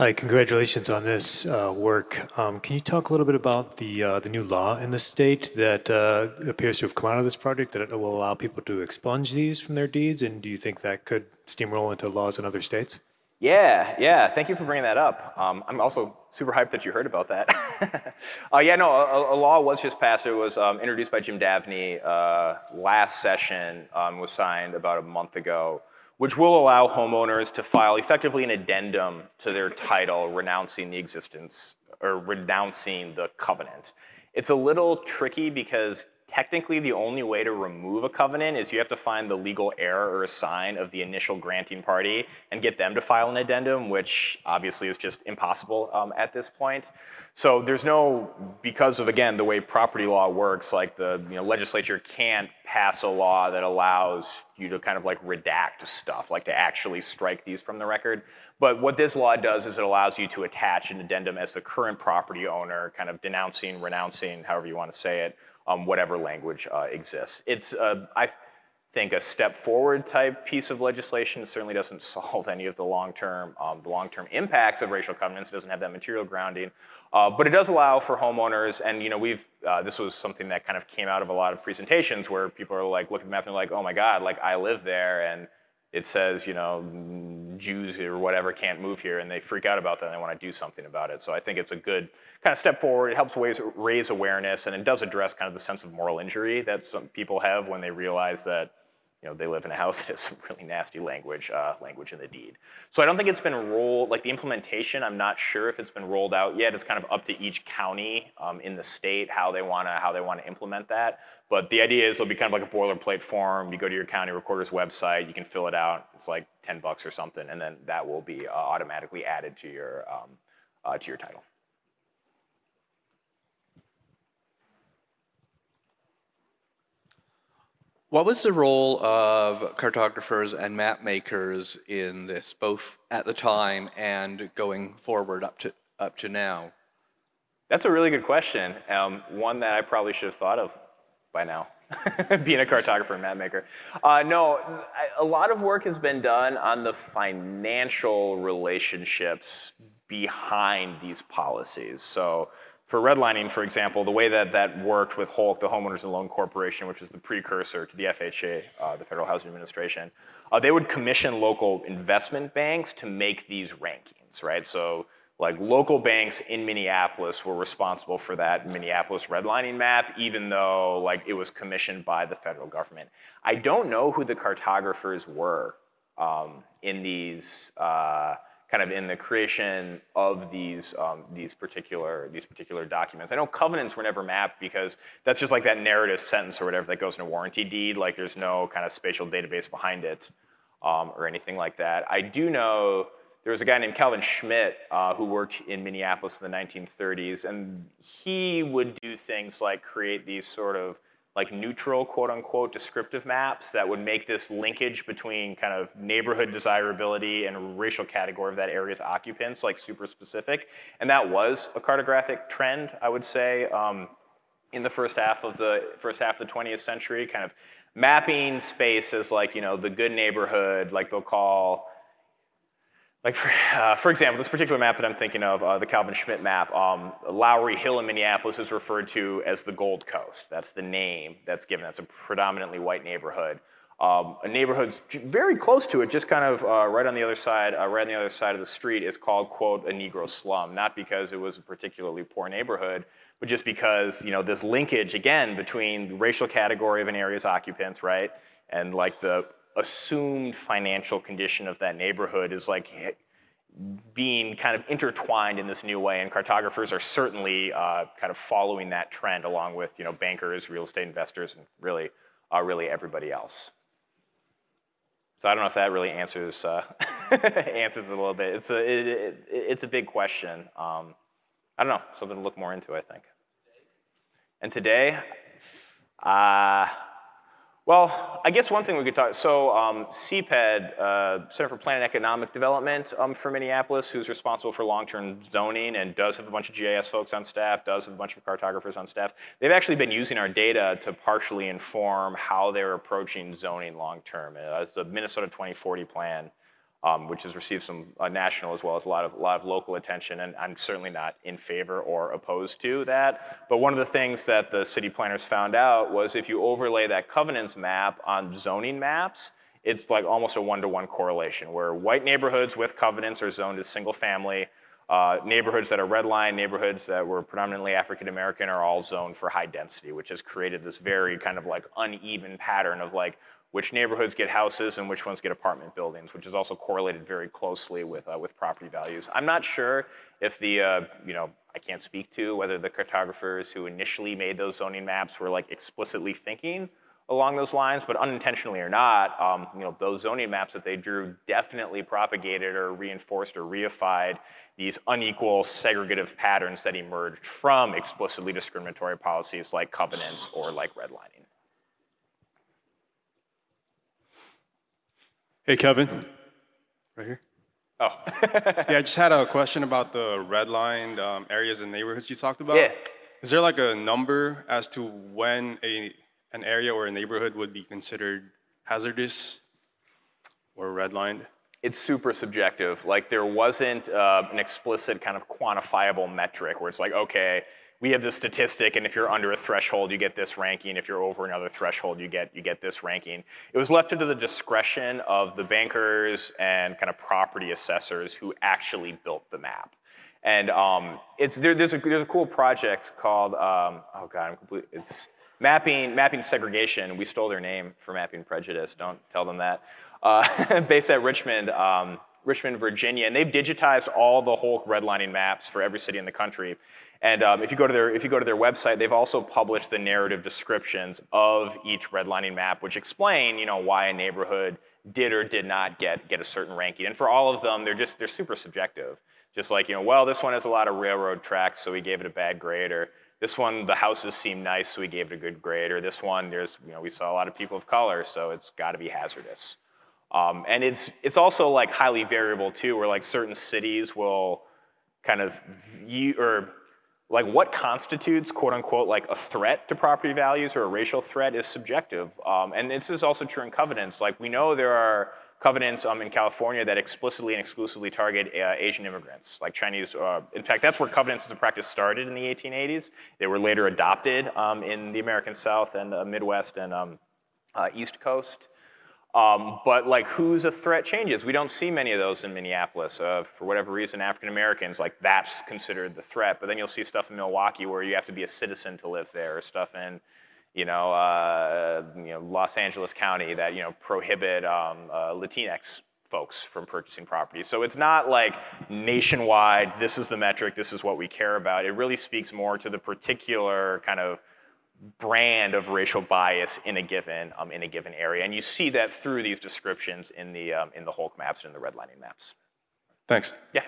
Hi, congratulations on this uh, work. Um, Can you talk a little bit about the, uh, the new law in the state that uh, appears to have come out of this project that will allow people to expunge these from their deeds? And do you think that could steamroll into laws in other states? Yeah, yeah. Thank you for bringing that up. Um, I'm also super hyped that you heard about that. uh, yeah, no, a, a, law was just passed. It was um, introduced by Jim Davnie uh, last session. Um, was signed about a month ago, which will allow homeowners to file effectively an addendum to their title, renouncing the existence or renouncing the covenant. It's a little tricky because technically the only way to remove a covenant is you have to find the legal heir or assign of the initial granting party and get them to file an addendum, which obviously is just impossible um, at this point. So there's no, because of, again, the way property law works, like the you know, legislature can't pass a law that allows you to kind of like redact stuff, like to actually strike these from the record. But what this law does is it allows you to attach an addendum as the current property owner, kind of denouncing, renouncing, however you want to say it, um, whatever language uh, exists. It's, uh, I think, a step forward type piece of legislation. It certainly doesn't solve any of the long-term um, the long-term impacts of racial covenants. It doesn't have that material grounding, uh, but it does allow for homeowners. And you know, we've uh, this was something that kind of came out of a lot of presentations where people are like, look at the map and they're like, oh my God, like I live there, and it says, you know, Jews or whatever can't move here, and they freak out about that and they want to do something about it. So I think it's a good kind of step forward. It helps raise, raise awareness, and it does address kind of the sense of moral injury that some people have when they realize that you know, they live in a house that has some really nasty language, uh, language in the deed. So I don't think it's been rolled, like the implementation, I'm not sure if it's been rolled out yet. It's kind of up to each county um, in the state how they wanna, how they wanna implement that. But the idea is it'll be kind of like a boilerplate form. You go to your county recorder's website, you can fill it out. It's like 10 bucks or something, and then that will be uh, automatically added to your, um, uh, to your title. What was the role of cartographers and map makers in this, both at the time and going forward up to, up to now? That's a really good question. Um, one that I probably should have thought of by now, being a cartographer and map maker. Uh, no, a lot of work has been done on the financial relationships behind these policies. So for redlining, for example, the way that that worked with HOLC, the Homeowners and Loan Corporation, which is the precursor to the FHA, uh, the Federal Housing Administration, uh, they would commission local investment banks to make these rankings, right? So like local banks in Minneapolis were responsible for that Minneapolis redlining map, even though like it was commissioned by the federal government. I don't know who the cartographers were um, in these, uh, kind of in the creation of these, um, these, particular, these particular documents. I know covenants were never mapped because that's just like that narrative sentence or whatever that goes in a warranty deed, like there's no kind of spatial database behind it um, or anything like that. I do know there was a guy named Calvin Schmid uh, who worked in Minneapolis in the 1930s, and he would do things like create these sort of like neutral, quote unquote, descriptive maps that would make this linkage between kind of neighborhood desirability and racial category of that area's occupants like super specific. And that was a cartographic trend, I would say, um, in the first half of the first half of the 20th century, kind of mapping space as like, you know, the good neighborhood, like they'll call like for, uh, for, example, this particular map that I'm thinking of, uh, the Calvin Schmid map, um, Lowry Hill in Minneapolis is referred to as the Gold Coast. That's the name that's given. That's a predominantly white neighborhood. Um, a neighborhood very close to it, just kind of uh, right on the other side, uh, right on the other side of the street, is called quote a Negro slum. Not because it was a particularly poor neighborhood, but just because you know this linkage again between the racial category of an area's occupants, right, and like the assumed financial condition of that neighborhood is like being kind of intertwined in this new way, and cartographers are certainly uh, kind of following that trend along with you know bankers, real estate investors, and really, uh, really everybody else. So I don't know if that really answers uh, answers a little bit. It's a it, it, it's a big question. Um, I don't know, something to look more into, I think. And today, uh, well, I guess one thing we could talk, so um, CPED, uh, Center for Plan and Economic Development um, for Minneapolis, who's responsible for long-term zoning and does have a bunch of GIS folks on staff, does have a bunch of cartographers on staff. They've actually been using our data to partially inform how they're approaching zoning long-term. As the Minnesota 2040 plan um, which has received some uh, national as well as a lot of, a lot of local attention, and I'm certainly not in favor or opposed to that. But one of the things that the city planners found out was if you overlay that covenants map on zoning maps, it's like almost a one-to-one correlation, where white neighborhoods with covenants are zoned as single family, uh, neighborhoods that are red line, neighborhoods that were predominantly African American are all zoned for high density, which has created this very kind of like uneven pattern of like which neighborhoods get houses and which ones get apartment buildings, which is also correlated very closely with, uh, with property values. I'm not sure if the, uh, you know, I can't speak to whether the cartographers who initially made those zoning maps were like explicitly thinking along those lines, but unintentionally or not, um, you know, those zoning maps that they drew definitely propagated or reinforced or reified these unequal segregative patterns that emerged from explicitly discriminatory policies like covenants or like redlining. Hey, Kevin. Right here. Oh, Yeah, I just had a question about the redlined um, areas and neighborhoods you talked about. Yeah. Is there like a number as to when a an area or a neighborhood would be considered hazardous or redlined? it's super subjective. Like there wasn't uh, an explicit kind of quantifiable metric where it's like, okay, we have this statistic, and if you're under a threshold, you get this ranking. If you're over another threshold, you get you get this ranking. It was left to the discretion of the bankers and kind of property assessors who actually built the map. And um, it's there, there's a there's a cool project called um, oh god I'm complete it's mapping mapping segregation. We stole their name for mapping prejudice. Don't tell them that. Uh, based at Richmond, um, Richmond, Virginia, and they've digitized all the HOLC redlining maps for every city in the country. And um, if you go to their if you go to their website, they've also published the narrative descriptions of each redlining map, which explain you know why a neighborhood did or did not get get a certain ranking. And for all of them, they're just they're super subjective. Just like you know, well, this one has a lot of railroad tracks, so we gave it a bad grade, or this one the houses seem nice, so we gave it a good grade, or this one there's you know we saw a lot of people of color, so it's got to be hazardous. Um, and it's it's also like highly variable too, where like certain cities will kind of view or like what constitutes quote unquote like a threat to property values or a racial threat is subjective. Um, and this is also true in covenants. Like we know there are covenants um, in California that explicitly and exclusively target uh, Asian immigrants, like Chinese. Uh, in fact, that's where covenants as a practice started in the 1880s. They were later adopted um, in the American South and uh, Midwest and um, uh, East Coast. Um, but like who's a threat changes. We don't see many of those in Minneapolis. Uh, for whatever reason, African Americans, like that's considered the threat. But then you'll see stuff in Milwaukee where you have to be a citizen to live there, or stuff in, you know, uh, you know Los Angeles County that you know prohibit um, uh, Latinx folks from purchasing property. So it's not like nationwide. This is the metric. This is what we care about. It really speaks more to the particular kind of brand of racial bias in a given um, in a given area, and you see that through these descriptions in the um, in the HOLC maps and in the redlining maps. Thanks. Yeah.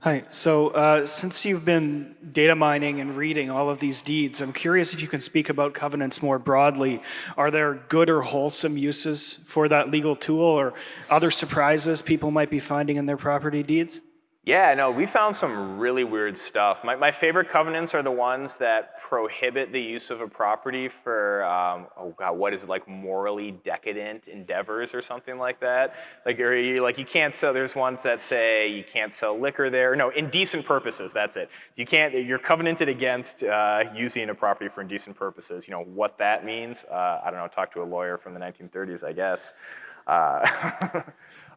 Hi. So, uh, since you've been data mining and reading all of these deeds, I'm curious if you can speak about covenants more broadly. Are there good or wholesome uses for that legal tool or other surprises people might be finding in their property deeds? Yeah, no, we found some really weird stuff. My, my favorite covenants are the ones that prohibit the use of a property for, um, oh God, what is it, like morally decadent endeavors or something like that? Like, you, like you can't sell, there's ones that say you can't sell liquor there. No, indecent purposes, that's it. You can't, you're covenanted against uh, using a property for indecent purposes. You know what that means? Uh, I don't know, talk to a lawyer from the 1930s, I guess. Uh,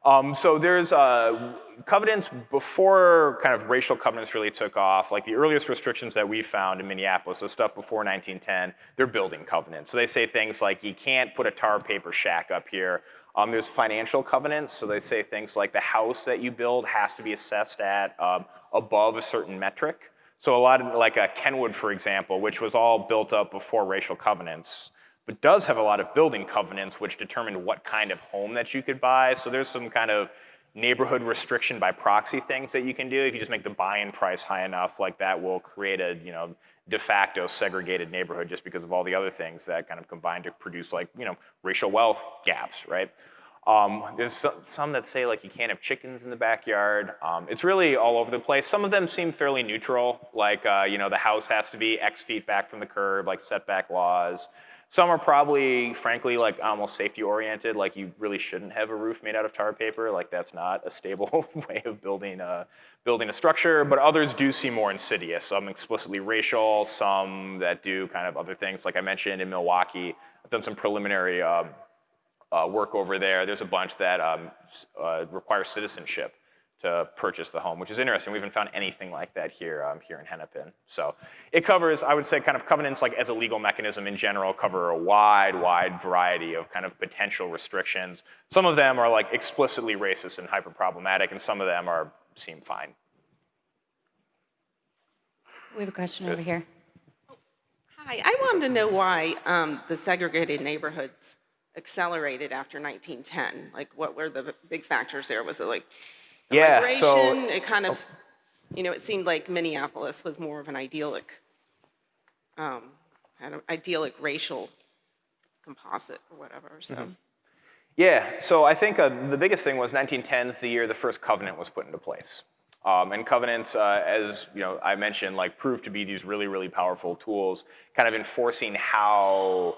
Um, so there's uh, covenants before kind of racial covenants really took off. Like the earliest restrictions that we found in Minneapolis, so stuff before 1910, they're building covenants. So they say things like you can't put a tar paper shack up here. Um, there's financial covenants, so they say things like the house that you build has to be assessed at um, above a certain metric. So a lot of like a Kenwood, for example, which was all built up before racial covenants but does have a lot of building covenants which determine what kind of home that you could buy. So there's some kind of neighborhood restriction by proxy things that you can do. If you just make the buy-in price high enough, like that will create a you know de facto segregated neighborhood just because of all the other things that kind of combine to produce like you know racial wealth gaps, right? Um, there's some that say like you can't have chickens in the backyard. Um, it's really all over the place. Some of them seem fairly neutral, like uh, you know the house has to be X feet back from the curb, like setback laws. Some are probably, frankly, like almost safety oriented, like you really shouldn't have a roof made out of tar paper. Like that's not a stable way of building a, building a structure. But others do seem more insidious. Some explicitly racial, some that do kind of other things. Like I mentioned in Milwaukee, I've done some preliminary um, uh, work over there. There's a bunch that um, uh, require citizenship to purchase the home, which is interesting. We haven't found anything like that here, um, here in Hennepin. So it covers, I would say, kind of covenants like as a legal mechanism in general cover a wide, wide variety of kind of potential restrictions. Some of them are like explicitly racist and hyper problematic, and some of them are seem fine. We have a question over here. Hi, I wanted to know why um, the segregated neighborhoods accelerated after 1910. Like, what were the big factors there? Was it like the Yeah, so- It kind of, you know, it seemed like Minneapolis was more of an idyllic, um, an idyllic racial composite or whatever, so. Yeah, so I think uh, the biggest thing was 1910 is the year the first covenant was put into place. Um, and covenants, uh, as you know, I mentioned, like proved to be these really, really powerful tools, kind of enforcing how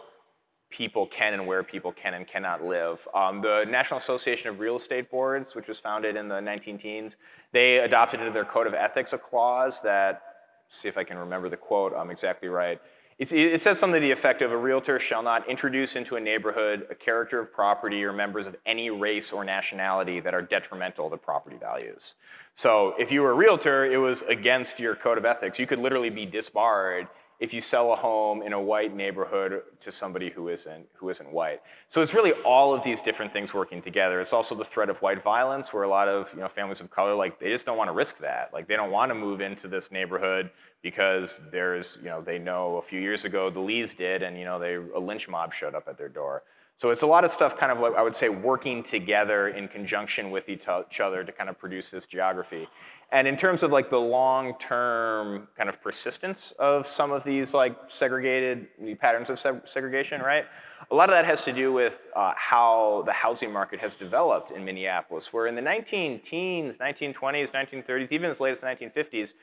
people can and where people can and cannot live. Um, the National Association of Real Estate Boards, which was founded in the 19 teens, they adopted into their code of ethics a clause that, see if I can remember the quote I'm exactly right. It's, it says something to the effect of a realtor shall not introduce into a neighborhood a character of property or members of any race or nationality that are detrimental to property values. So if you were a realtor, it was against your code of ethics. You could literally be disbarred if you sell a home in a white neighborhood to somebody who isn't, who isn't white. So it's really all of these different things working together. It's also the threat of white violence where a lot of you know, families of color, like they just don't want to risk that. Like they don't want to move into this neighborhood because there's, you know, they know a few years ago the Lees did and you know, they, a lynch mob showed up at their door. So it's a lot of stuff kind of like, I would say, working together in conjunction with each other to kind of produce this geography. And in terms of like the long-term kind of persistence of some of these like segregated patterns of seg- segregation, right? A lot of that has to do with uh, how the housing market has developed in Minneapolis, where in the 19 teens, 1920s, 1930s, even as late as the 1950s,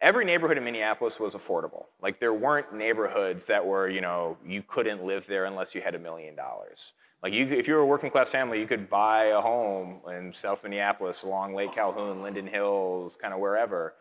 every neighborhood in Minneapolis was affordable. Like there weren't neighborhoods that were, you know, you couldn't live there unless you had a million dollars. Like you, if you were a working class family, you could buy a home in South Minneapolis along Lake Calhoun, Linden Hills, kind of wherever.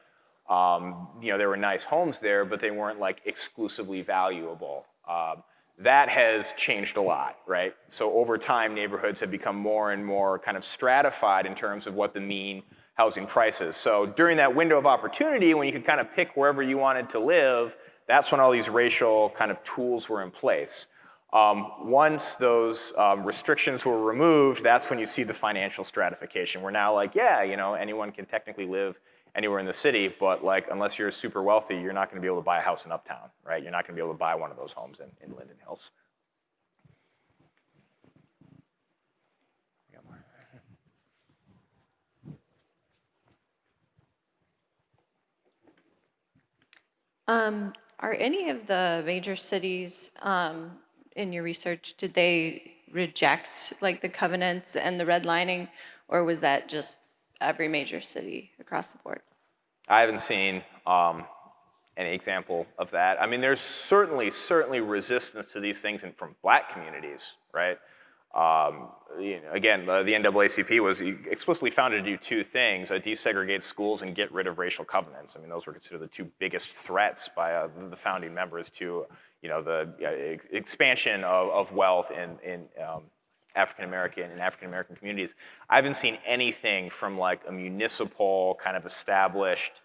Um, you know, there were nice homes there, but they weren't like exclusively valuable. Um, that has changed a lot, right? So over time, neighborhoods have become more and more kind of stratified in terms of what the mean housing price is. So during that window of opportunity, when you could kind of pick wherever you wanted to live, that's when all these racial kind of tools were in place. Um, once those um, restrictions were removed, that's when you see the financial stratification. We're now like, yeah, you know, anyone can technically live anywhere in the city, but like, unless you're super wealthy, you're not gonna be able to buy a house in Uptown, right? You're not gonna be able to buy one of those homes in, in Linden Hills. Got more. Um, are any of the major cities, um, in your research, did they reject like the covenants and the redlining? Or was that just every major city across the board? I haven't seen um, any example of that. I mean, there's certainly, certainly resistance to these things in, from black communities, right? Um, you know, again, the, NAACP was explicitly founded to do two things, uh, desegregate schools and get rid of racial covenants. I mean, those were considered the two biggest threats by uh, the founding members to, you know, the ex- expansion of, of wealth in, in um, African American and African American communities. I haven't seen anything from like a municipal kind of established,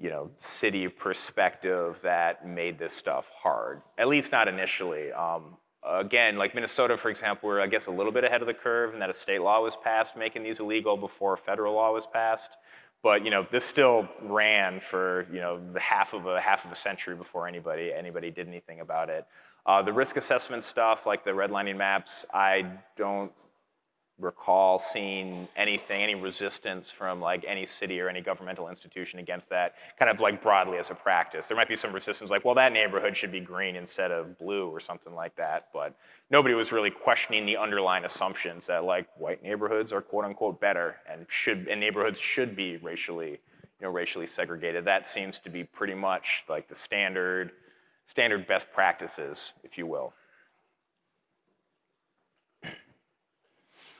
you know, city perspective that made this stuff hard. At least not initially. Um, again, like Minnesota, for example, we're I guess a little bit ahead of the curve in that a state law was passed making these illegal before federal law was passed. But you know, this still ran for you know the half of a half of a century before anybody anybody did anything about it. Uh, the risk assessment stuff, like the redlining maps, I don't recall seeing anything, any resistance from like any city or any governmental institution against that, kind of like broadly as a practice. There might be some resistance like, well, that neighborhood should be green instead of blue or something like that, but nobody was really questioning the underlying assumptions that like white neighborhoods are quote unquote better and should, and neighborhoods should be racially, you know, racially segregated. That seems to be pretty much like the standard, standard best practices, if you will.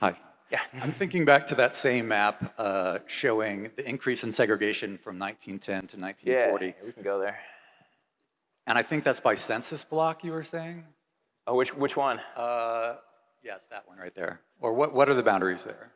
Hi. Yeah. I'm thinking back to that same map uh, showing the increase in segregation from 1910 to 1940. Yeah, we can go there. And I think that's by census block, you were saying? Oh, which, which one? Uh, yes, that one right there. Or what, what are the boundaries there?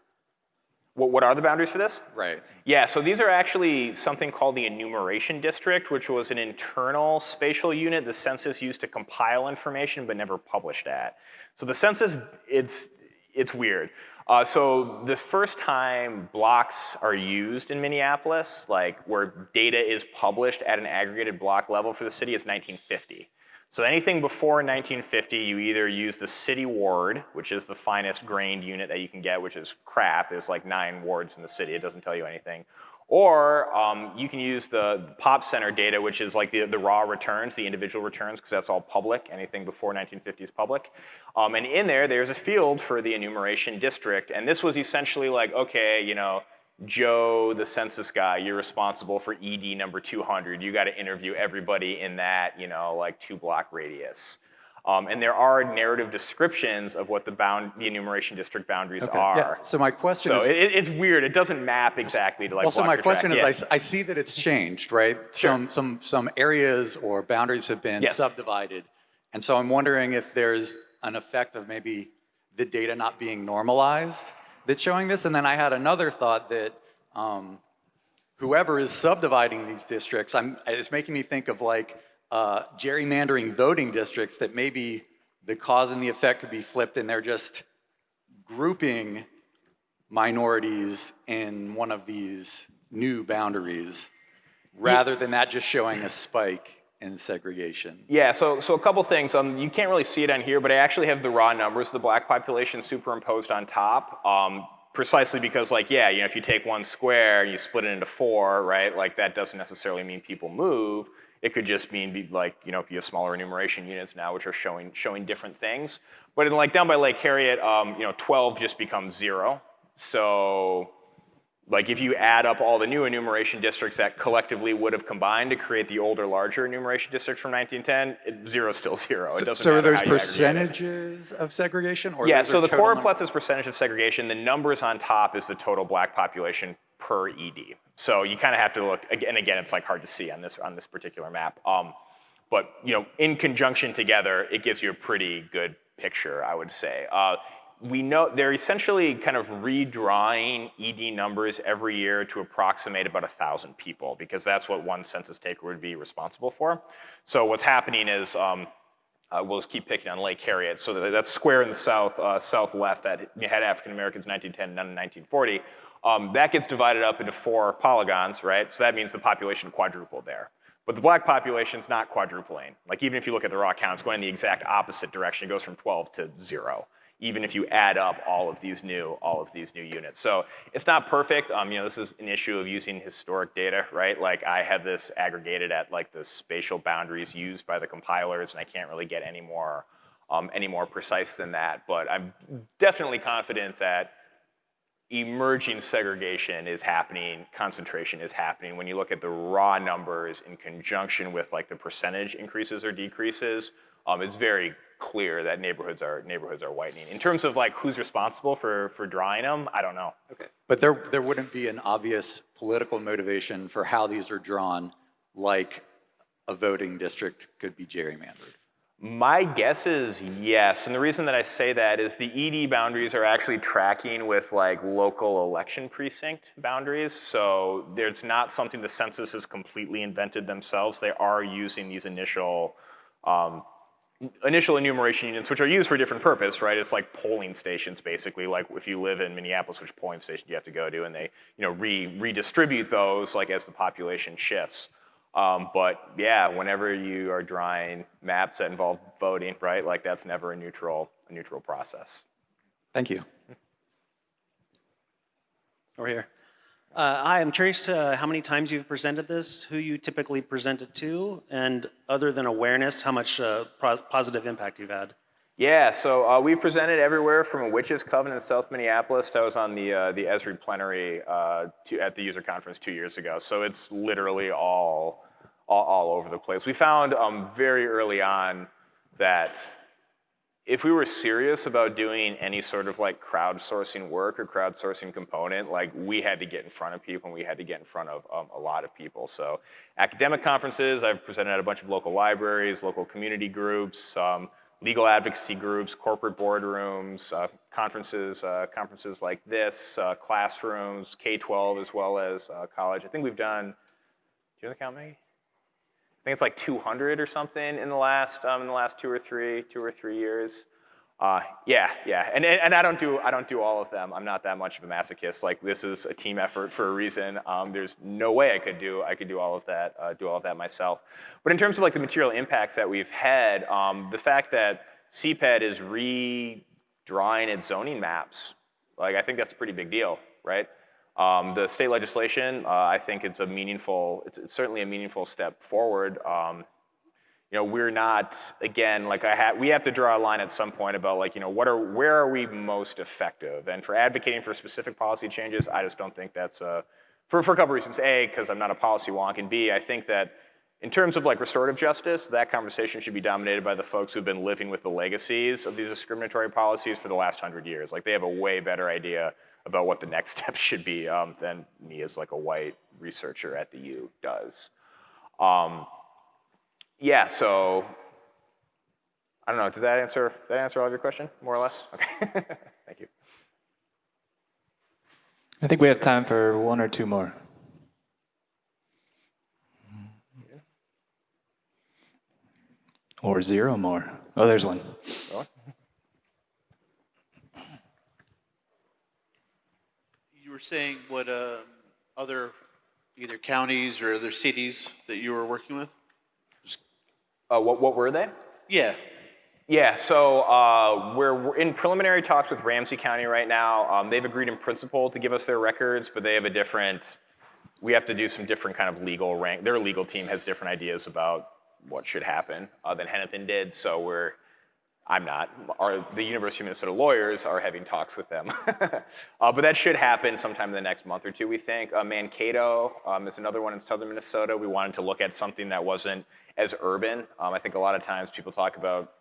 What, what are the boundaries for this? Right. Yeah, so these are actually something called the enumeration district, which was an internal spatial unit the census used to compile information but never published at. So the census, it's, it's weird. Uh, so the first time blocks are used in Minneapolis, like where data is published at an aggregated block level for the city is 1950. So anything before 1950, you either use the city ward, which is the finest grained unit that you can get, which is crap. There's like nine wards in the city. It doesn't tell you anything. Or um, you can use the pop center data, which is like the, the raw returns, the individual returns, because that's all public. Anything before 1950 is public. Um, and in there, there's a field for the enumeration district. And this was essentially like, okay, you know, Joe, the census guy, you're responsible for ED number 200. You got to interview everybody in that, you know, like two block radius. Um, and there are narrative descriptions of what the bound, the enumeration district boundaries Okay, are. yeah, so my question So is- it, it's weird. It doesn't map exactly to like. Well, so my question tracts. is, Yeah. I I, see that it's changed, right? Some, some, some areas or boundaries have been Yes. subdivided. And so I'm wondering if there's an effect of maybe the data not being normalized that's showing this. And then I had another thought that um, whoever is subdividing these districts, I'm, it's making me think of like uh, gerrymandering voting districts that maybe the cause and the effect could be flipped and they're just grouping minorities in one of these new boundaries rather than that just showing a spike in segregation. Yeah, so, so a couple things. Um, you can't really see it on here, but I actually have the raw numbers of the black population superimposed on top. Um, precisely because, like, yeah, you know, if you take one square and you split it into four, right, like that doesn't necessarily mean people move. It could just mean, be, like, you know, you have smaller enumeration units now, which are showing showing different things. But in, like, down by Lake Harriet, um, you know, 12 just becomes zero. So like if you add up all the new enumeration districts that collectively would have combined to create the older, larger enumeration districts from 1910, it, zero is still zero. It doesn't So are matter those how you aggregate it. percentages of segregation? or Yeah, so the choropleth is percentage of segregation. The numbers on top is the total black population per ED. So you kind of have to look, and again, it's like hard to see on this, on this particular map. Um, but you know, in conjunction together, it gives you a pretty good picture, I would say. Uh, we know they're essentially kind of redrawing ED numbers every year to approximate about a thousand people because that's what one census taker would be responsible for. So what's happening is um, uh, we'll just keep picking on Lake Harriet. So that- square in the south, uh, south left that had African Americans in 1910, none in 1940. Um, that gets divided up into four polygons, right? So that means the population quadrupled there. But the black population's not quadrupling. Like even if you look at the raw count, it's going in the exact opposite direction. It goes from 12 to zero, even if you add up all of these new, all of these new units. So it's not perfect. Um, you know, this is an issue of using historic data, right? Like I have this aggregated at like the spatial boundaries used by the compilers, and I can't really get any more, um, any more precise than that. But I'm definitely confident that emerging segregation is happening, concentration is happening. When you look at the raw numbers in conjunction with like the percentage increases or decreases, um, it's very clear that neighborhoods are neighborhoods are whitening. In terms of like who's responsible for for drawing them, I don't know. Okay. But there, there wouldn't be an obvious political motivation for how these are drawn, like a voting district could be gerrymandered. My guess is yes, and the reason that I say that is the ED boundaries are actually tracking with like local election precinct boundaries. So there's not something the census has completely invented themselves. They are using these initial um, initial enumeration units, which are used for different purpose, right? It's like polling stations, basically. Like if you live in Minneapolis, which polling station do you have to go to, and they, you know, re redistribute those like as the population shifts. Um, but yeah, whenever you are drawing maps that involve voting, right? Like that's never a neutral, a neutral process. Thank you. Over here. Uh, Hi, I'm curious to how many times you've presented this, who you typically present it to, and other than awareness, how much uh, pos- positive impact you've had. Yeah, so uh, we presented everywhere from a witches coven in South Minneapolis. I was on the uh, the Esri plenary uh, to, at the user conference two years ago. So it's literally all all, all over the place. We found um, very early on that if we were serious about doing any sort of like crowdsourcing work or crowdsourcing component, like we had to get in front of people and we had to get in front of um, a lot of people. So academic conferences, I've presented at a bunch of local libraries, local community groups, um, legal advocacy groups, corporate boardrooms, uh, conferences, uh, conferences like this, uh, classrooms, K-12 as well as uh, college. I think we've done, do you have the count, Maggie? I think it's like 200 or something in the last um, in the last two or three two or three years. Uh, yeah, yeah, and, and I don't do I don't do all of them. I'm not that much of a masochist. Like this is a team effort for a reason. Um, there's no way I could do I could do all of that uh, do all of that myself. But in terms of like the material impacts that we've had, um, the fact that CPED is redrawing its zoning maps, like I think that's a pretty big deal, right? Um, the state legislation, uh, I think it's a meaningful, it's, it's certainly a meaningful step forward. Um, you know, we're not, again, like I had, we have to draw a line at some point about like, you know, what are, where are we most effective? And for advocating for specific policy changes, I just don't think that's, uh, for, for a couple reasons. A, because I'm not a policy wonk, and B, I think that in terms of like restorative justice, that conversation should be dominated by the folks who've been living with the legacies of these discriminatory policies for the last hundred years. Like they have a way better idea about what the next steps should be um, than me as like a white researcher at the U does. Um, yeah, so I don't know. Did that answer? Did that answer all of your question, more or less? Okay, thank you. I think we have time for one or two more. Or zero more. Oh, there's one. You were saying what uh, other either counties or other cities that you were working with? Uh, what, what were they? Yeah. Yeah, so uh, we're, we're in preliminary talks with Ramsey County right now. Um, they've agreed in principle to give us their records, but they have a different, we have to do some different kind of legal rank. Their legal team has different ideas about what should happen uh, than Hennepin did, so we're, I'm not. The University of Minnesota lawyers are having talks with them. uh, but that should happen sometime in the next month or two, we think. Uh, Mankato um, is another one in southern Minnesota. We wanted to look at something that wasn't as urban. Um, I think a lot of times people talk about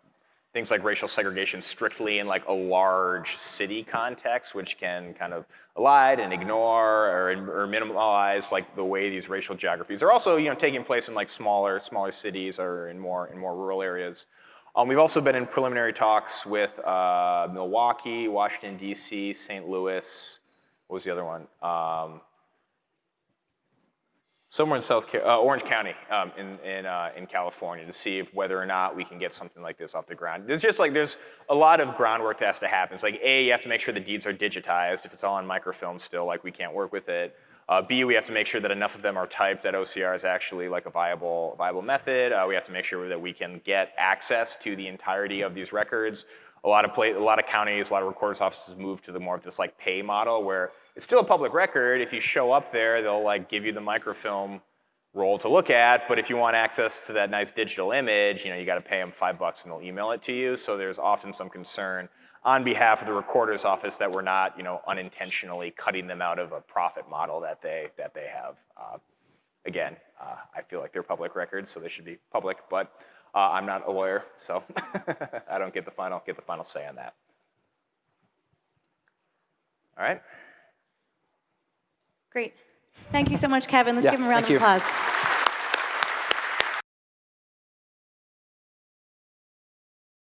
things like racial segregation strictly in like a large city context, which can kind of elide and ignore or, or minimize like the way these racial geographies are also you know taking place in like smaller smaller cities or in more in more rural areas. Um, we've also been in preliminary talks with uh, Milwaukee, Washington D.C., St. Louis. What was the other one? Um, somewhere in South Ca- uh, Orange County um, in in, uh, in California to see if whether or not we can get something like this off the ground. There's just like there's a lot of groundwork that has to happen. It's like a you have to make sure the deeds are digitized. If it's all on microfilm still, like we can't work with it. Uh, B, we have to make sure that enough of them are typed that OCR is actually like a viable, viable method. Uh, we have to make sure that we can get access to the entirety of these records. A lot of play, a lot of counties, a lot of recorders offices move to the more of this like pay model where it's still a public record. If you show up there, they'll like give you the microfilm roll to look at. But if you want access to that nice digital image, you know you got to pay them five bucks and they'll email it to you. So there's often some concern on behalf of the recorder's office that we're not, you know, unintentionally cutting them out of a profit model that they that they have. Uh, again, uh, I feel like they're public records, so they should be public. But uh, I'm not a lawyer, so I don't get the final get the final say on that. All right. Great. Thank you so much, Kevin. Let's Yeah, give him a round of you. applause.